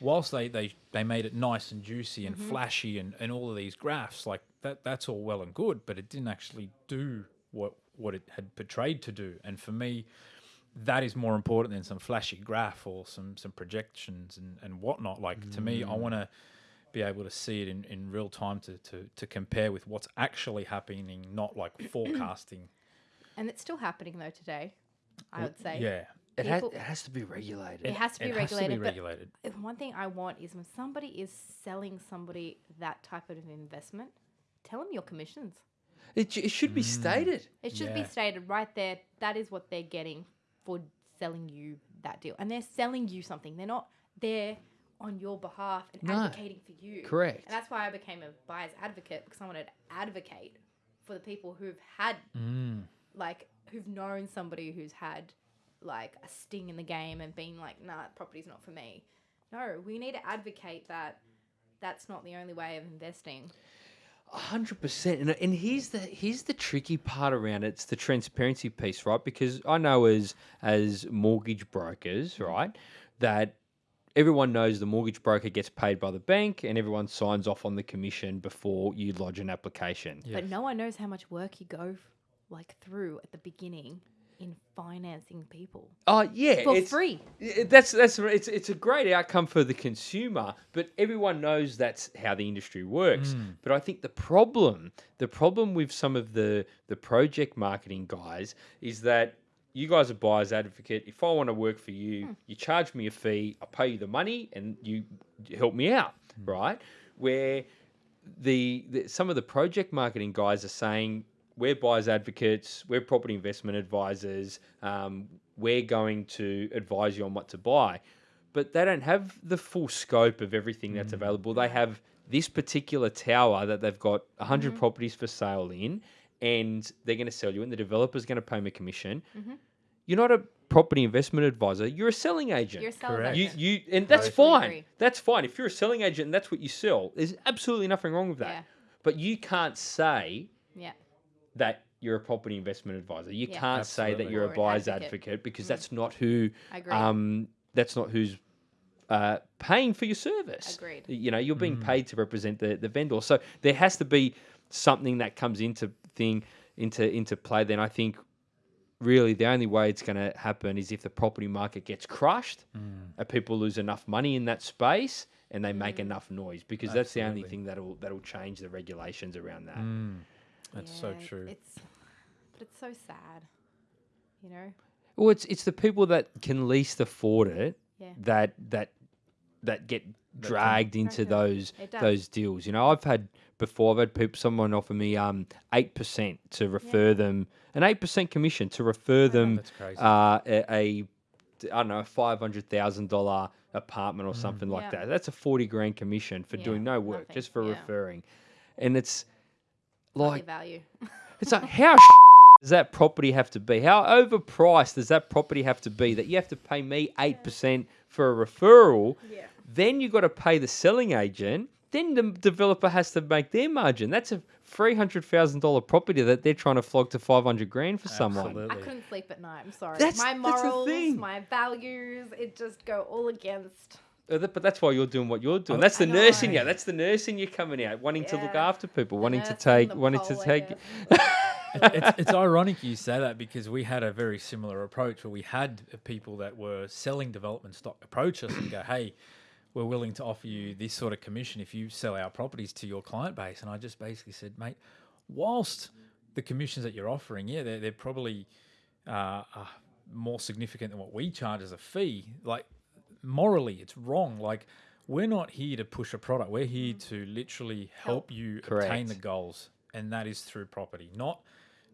whilst they, they, they made it nice and juicy and mm-hmm. flashy and, and all of these graphs, like that that's all well and good, but it didn't actually do what what it had portrayed to do. And for me, that is more important than some flashy graph or some some projections and, and whatnot. Like to me, I mm. want to be able to see it in, in real time to, to, to compare with what's actually happening, not like [CLEARS THROAT] forecasting. And it's still happening though today. I would say. Yeah. It, ha- People- it has to be regulated. It has to be it regulated. Has to be regulated. if one thing I want is when somebody is selling somebody that type of investment, tell them your commissions. It, it should be mm. stated. It should be stated right there. That is what they're getting for selling you that deal, and they're selling you something. They're not there on your behalf and No. advocating for you. Correct. And that's why I became a buyer's advocate because I wanted to advocate for the people who've had Mm. like who've known somebody who's had like a sting in the game and been like, nah, property's not for me. No, we need to advocate that that's not the only way of investing. A hundred percent, and and here's the here's the tricky part around it. It's the transparency piece, right? Because I know as as mortgage brokers, right, that everyone knows the mortgage broker gets paid by the bank, and everyone signs off on the commission before you lodge an application. But no one knows how much work you go like through at the beginning in financing people Oh yeah, for it's, free. That's that's it's it's a great outcome for the consumer, but everyone knows that's how the industry works. Hmm. But I think the problem, the problem with some of the the project marketing guys is that you guys are buyer's advocate. If I want to work for you, you charge me a fee, I pay you the money, and you help me out, right? Where the, the some of the project marketing guys are saying we're buyers advocates, we're property investment advisors, um, we're going to advise you on what to buy, but they don't have the full scope of everything that's available. They have this particular tower that they've got 100 Mm-hmm. properties for sale in, and they're going to sell you, and the developer's going to pay them a commission. You're not a property investment advisor. You're a selling agent. You're a sales Correct. You, agent. you, and that's Totally fine. That's fine. If you're a selling agent and that's what you sell, there's absolutely nothing wrong with that. Yeah. But you can't say yeah. that you're a property investment advisor. You Yeah. can't say that you're Or a buyer's advocate. advocate, because that's not who. I agree. Um, that's not who's uh, paying for your service. Agreed. You know, you're being paid to represent the, the vendor. So there has to be something that comes into thing into into play. Then I think really the only way it's going to happen is if the property market gets crushed, mm. and people lose enough money in that space, and they make mm. enough noise because that's the only thing that'll that'll change the regulations around that. Mm. That's so true. It's but it's so sad. You know? Well, it's it's the people that can least afford it Yeah. that that that get dragged into Right, those those deals. You know, I've had before. I've had people someone offer me um eight percent to refer them an eight percent commission to refer them That's crazy. uh, a, a I don't know a five hundred thousand dollar apartment or something like Yeah. that. That's a forty grand commission for Mm. Yeah, doing no work, nothing, just for yeah. referring, and it's Hardly like value. [LAUGHS] it's like how does that property have to be? How overpriced does that property have to be that you have to pay me eight percent for a referral? Yeah. Then you've got to pay the selling agent. Then the developer has to make their margin. That's a three hundred thousand dollar property that they're trying to flog to five hundred grand for someone. Absolutely. I couldn't sleep at night. I'm sorry. That's- my that's morals, thing. my values, it just go all against. Uh, But that's why you're doing what you're doing. That's the I nurse in you. That's the nurse in you coming out, wanting to look after people, The wanting to take, wanting to take. it's, [LAUGHS] it's ironic you say that because we had a very similar approach where we had people that were selling development stock approach us and go, hey, we're willing to offer you this sort of commission if you sell our properties to your client base. And I just basically said, mate, whilst the commissions that you're offering, yeah, they're, they're probably uh, uh, more significant than what we charge as a fee. Like morally, it's wrong. Like we're not here to push a product. We're here to literally help, you obtain the goals, and that is through property, not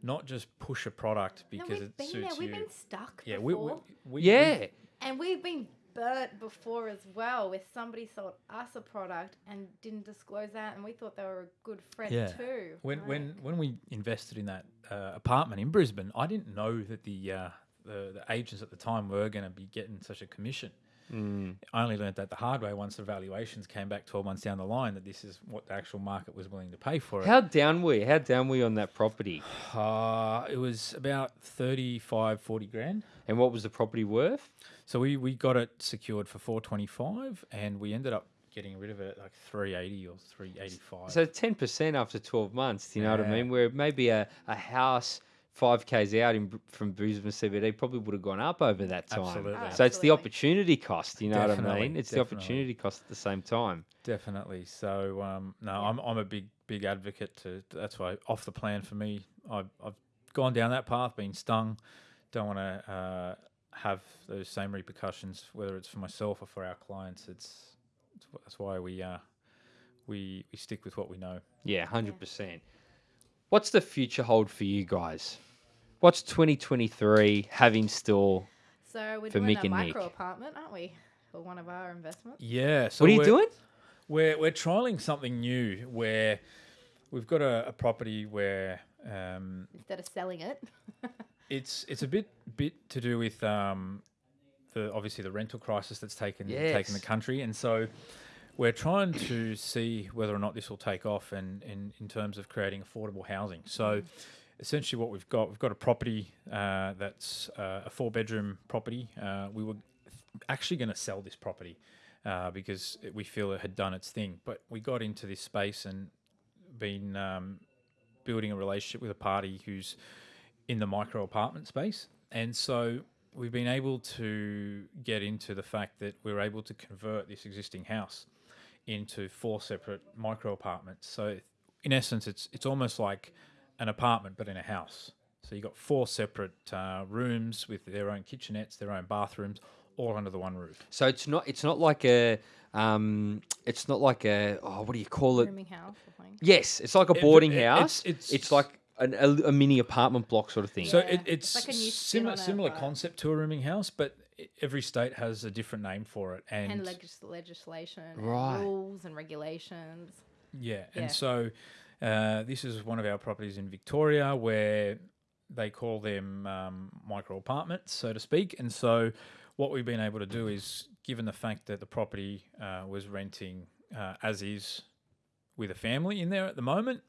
not just push a product No, because we've it been suits there. We've you. been stuck yeah, we, we, we, we- Yeah, And we've been burnt before as well, where somebody sold us a product and didn't disclose that, and we thought they were a good friend Yeah. too. when Like, when when we invested in that uh, apartment in Brisbane, I didn't know that the uh, the, the agents at the time were going to be getting such a commission. Mm. I only learned that the hard way once the valuations came back 12 months down the line that this is what the actual market was willing to pay for it. How down were you? How down were you on that property? [SIGHS] Uh, it was about 35, 40 grand. And what was the property worth? So we, we got it secured for 425 and we ended up getting rid of it at like 380 or 385. So ten percent after twelve months. Do you know what I mean? Where maybe a, a house five k's out in Br- from Brisbane CBD probably would have gone up over that time. Absolutely. Oh, So it's the opportunity cost. You know what I mean? It's the opportunity cost at the same time. Definitely. So um, no, I'm I'm a big big advocate to. That's why off the plan for me. I've I've gone down that path, been stung. Don't want to uh, have those same repercussions, whether it's for myself or for our clients. It's, it's that's why we uh, we we stick with what we know. Yeah, hundred percent. What's the future hold for you guys? What's 2023 have in store? So we're for doing Mick a and micro Nick. apartment, aren't we? For one of our investments. Yeah. So what are you we're- doing? We're we're trialing something new where we've got a, a property where um, Instead of selling it. [LAUGHS] it's it's a bit bit to do with um, the obviously the rental crisis that's taken taken the country, and so we're trying to see whether or not this will take off, and in, in terms of creating affordable housing. So. Essentially, what we've got, we've got a property uh, that's uh, a four-bedroom property. Uh, we were actually going to sell this property uh, because it, we feel it had done its thing, but we got into this space and been um, building a relationship with a party who's in the micro apartment space. and so we've been able to get into the fact that we're able to convert this existing house into four separate micro apartments. So in essence, it's it's almost like an apartment but in a house. So you got four separate uh, rooms with their own kitchenettes, their own bathrooms, all under the one roof. So it's not it's not like a um it's not like a oh what do you call it? Rooming house or something. Yes, it's like a boarding it- house. it's- It's, it's- like an, a, a mini apartment block sort of thing. So Yeah, it, it's it's like a new spin similar on it, similar but- concept to a rooming house, but i- every state has a different name for it. And, And legis- legislation, and Right. rules and regulations. Yeah, Yeah. and so uh, this is one of our properties in Victoria where they call them um, micro apartments, so to speak. And so what we've been able to do is, given the fact that the property uh, was renting uh, as is with a family in there at the moment,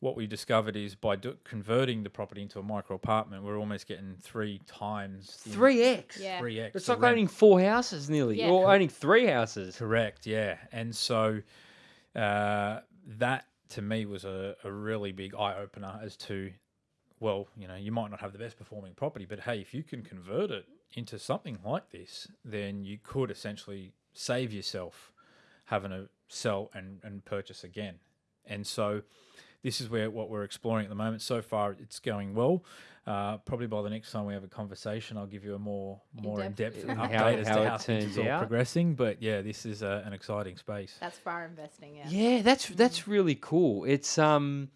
what we discovered is by do- converting the property into a micro apartment, we're almost getting three times Three X. Yeah. three x. It's like owning four houses nearly, Yeah. or owning three houses. Correct, yeah. And so uh, that to me was a, a really big eye opener as to, well, you know, you might not have the best performing property, but hey, if you can convert it into something like this, then you could essentially save yourself having to sell and, and purchase again. And so this is where what we're exploring at the moment. So far, it's going well. Uh, probably by the next time we have a conversation, I'll give you a more more in In-depth update How- as how to it how things turns are out. progressing. But yeah, this is uh, an exciting space. That's far investing, yeah. Yeah, that's that's really cool. It's um,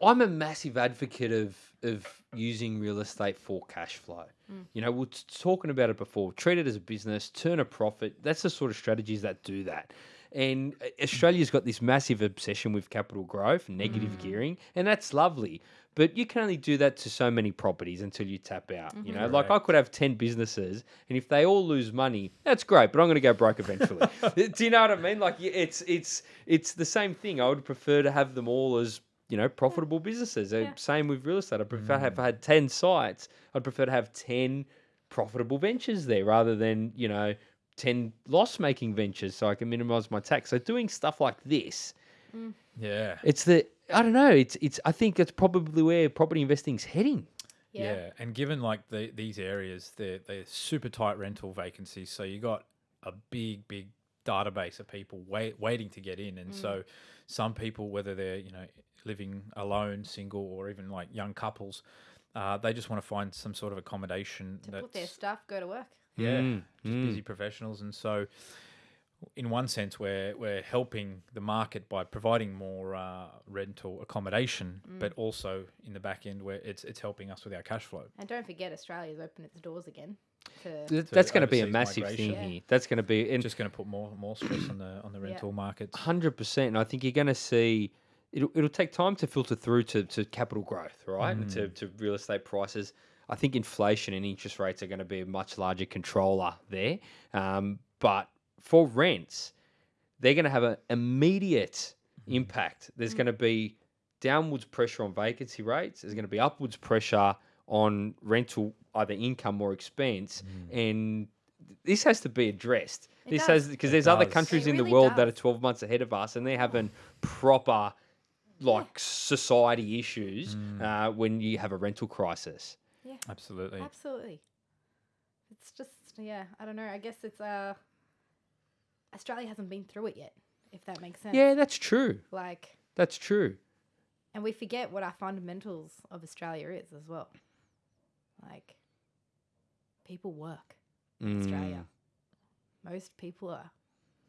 I'm a massive advocate of of using real estate for cash flow. You know, we we're t- talking about it before. Treat it as a business, turn a profit. That's the sort of strategies that do that. And uh, Australia's got this massive obsession with capital growth, negative gearing, and that's lovely. But you can only do that to so many properties until you tap out. You know, like I could have 10 businesses, and if they all lose money, that's great, but I'm going to go broke eventually. [LAUGHS] do you know what I mean? Like, it's it's it's the same thing. I would prefer to have them all as you know profitable businesses. Uh, Yeah. Same with real estate. I prefer if I had 10 sites, I'd prefer to have 10 profitable ventures there rather than you know 10 loss making ventures, so I can minimize my tax. So doing stuff like this, Yeah. it's the I don't know. It's it's. I think it's probably where property investing's heading. Yeah. Yeah. and given like the, these areas, they're they're super tight rental vacancies, so you got a big big database of people wait, waiting to get in, and so some people, whether they're you know living alone, single, or even like young couples, uh, they just want to find some sort of accommodation To put their stuff, go to work. Yeah, Mm, just mm. busy professionals, and so in one sense, we're we're helping the market by providing more uh, rental accommodation, but also in the back end, where it's it's helping us with our cash flow. And don't forget, Australia's opened its doors again. To, Th- That's going to be a massive migration. thing Yeah. here. That's going to be and Just going to put more more stress on the on the rental markets. hundred percent. And I think you're going to see it'll it'll take time to filter through to, to capital growth, right? And to, to real estate prices. I think inflation and interest rates are going to be a much larger controller there. Um, but for rents, they're going to have an immediate impact. There's going to be downwards pressure on vacancy rates. There's going to be upwards pressure on rental, either income or expense, and this has to be addressed. It this does. has because It there's other countries It in the really world that are 12 months ahead of us, and they're having proper like society issues uh, when you have a rental crisis. Absolutely. Absolutely. It's just yeah, I don't know. I guess it's uh Australia hasn't been through it yet, if that makes sense. Yeah, that's true. Like That's true. and we forget what our fundamentals of Australia is as well. Like people work in Australia. Most people are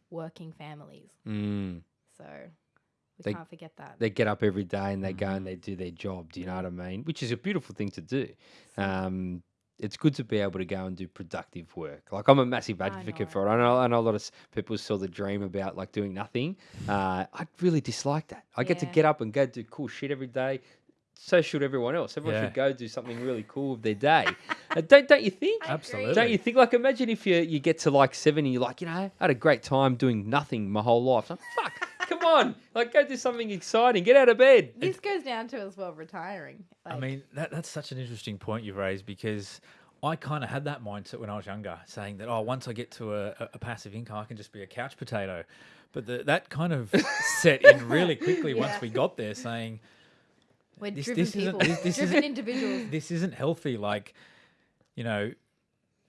working families. Mm. So we They- can't forget that. They get up every day and they go and they do their job. Do you know what I mean? Which is a beautiful thing to do. Um, it's good to be able to go and do productive work. Like I'm a massive advocate for it. I know, I know a lot of people still the dream about like doing nothing. Uh, I really dislike that. I get to Yeah. get up and go do cool shit every day. So should everyone else. Everyone Yeah. should go do something really cool with their day. [LAUGHS] uh, don't don't you think? Absolutely. Don't you think? Like, imagine if you you get to like seventy, you're like, you know, I had a great time doing nothing my whole life. Like, fuck, come on, like, go do something exciting. Get out of bed. This goes down to as well retiring. I mean, that, that's such an interesting point you've raised because I kind of had that mindset when I was younger, saying that, oh, once I get to a, a, a passive income, I can just be a couch potato. But the, that kind of [LAUGHS] set in really quickly Yeah. once we got there, saying, we're this- driven this isn't- people, this- this driven isn't- individuals. this isn't healthy. Like, you know,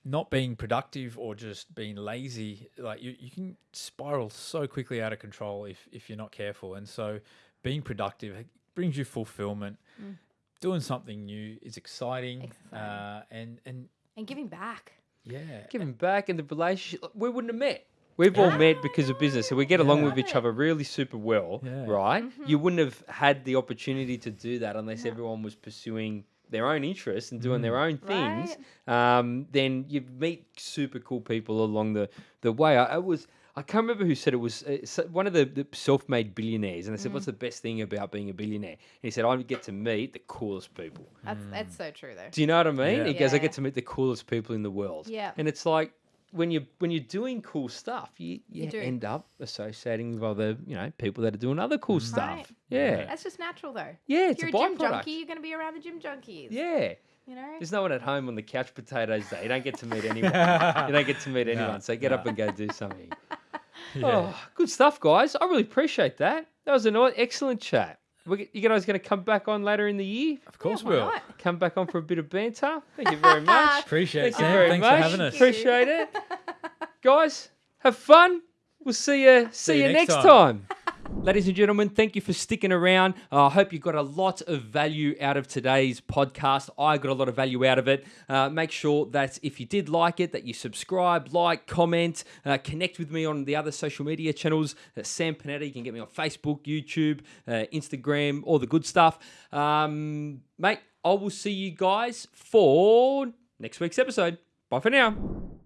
not being productive or just being lazy, like you, you can spiral so quickly out of control if, if you're not careful. And so being productive brings you fulfillment. Mm. Doing something new is exciting. Exciting. Uh, and, and And giving back. yeah. Giving back and the relationship, we wouldn't have met. We've all met because of business, and we get along with each other really super well, Yeah. right? Mm-hmm. You wouldn't have had the opportunity to do that unless everyone was pursuing their own interests and doing their own things. Um, then you meet super cool people along the the way. I, I was. I can't remember who said it was uh, one of the, the self-made billionaires, and they said, "What's the best thing about being a billionaire?" And he said, "I get to meet the coolest people." That's that's so true though. Do you know what I mean? Yeah. He goes, I get to meet the coolest people in the world. Yeah. And it's like when you when you're doing cool stuff, you, you, You end up associating with other, you know, people that are doing other cool stuff. Right. Yeah. That's just natural though. Yeah, If it's a you're a gym byproduct. junkie, you're gonna be around the gym junkies. Yeah. You know? There's no one at home on the couch potatoes day. You don't get to meet [LAUGHS] anyone. you don't get to meet [LAUGHS] anyone. So get up and go do something. [LAUGHS] Oh, yeah. Oh, good stuff, guys. I really appreciate that. That was an excellent chat. We, you guys going to come back on later in the year? of course, Yeah, we'll. not? Come back on for a bit of banter? Thank you very much. [LAUGHS] Appreciate it, Thank you very Thanks much. for having us. Appreciate it. [LAUGHS] Guys, have fun. We'll see you see, you, next time. Ladies and gentlemen, thank you for sticking around. Uh, I hope you got a lot of value out of today's podcast. I got a lot of value out of it. Uh, make sure that if you did like it, that you subscribe, like, comment, uh, connect with me on the other social media channels. Uh, Sam Panetta, you can get me on Facebook, YouTube, uh, Instagram, all the good stuff. Um, mate, I will see you guys for next week's episode. Bye for now.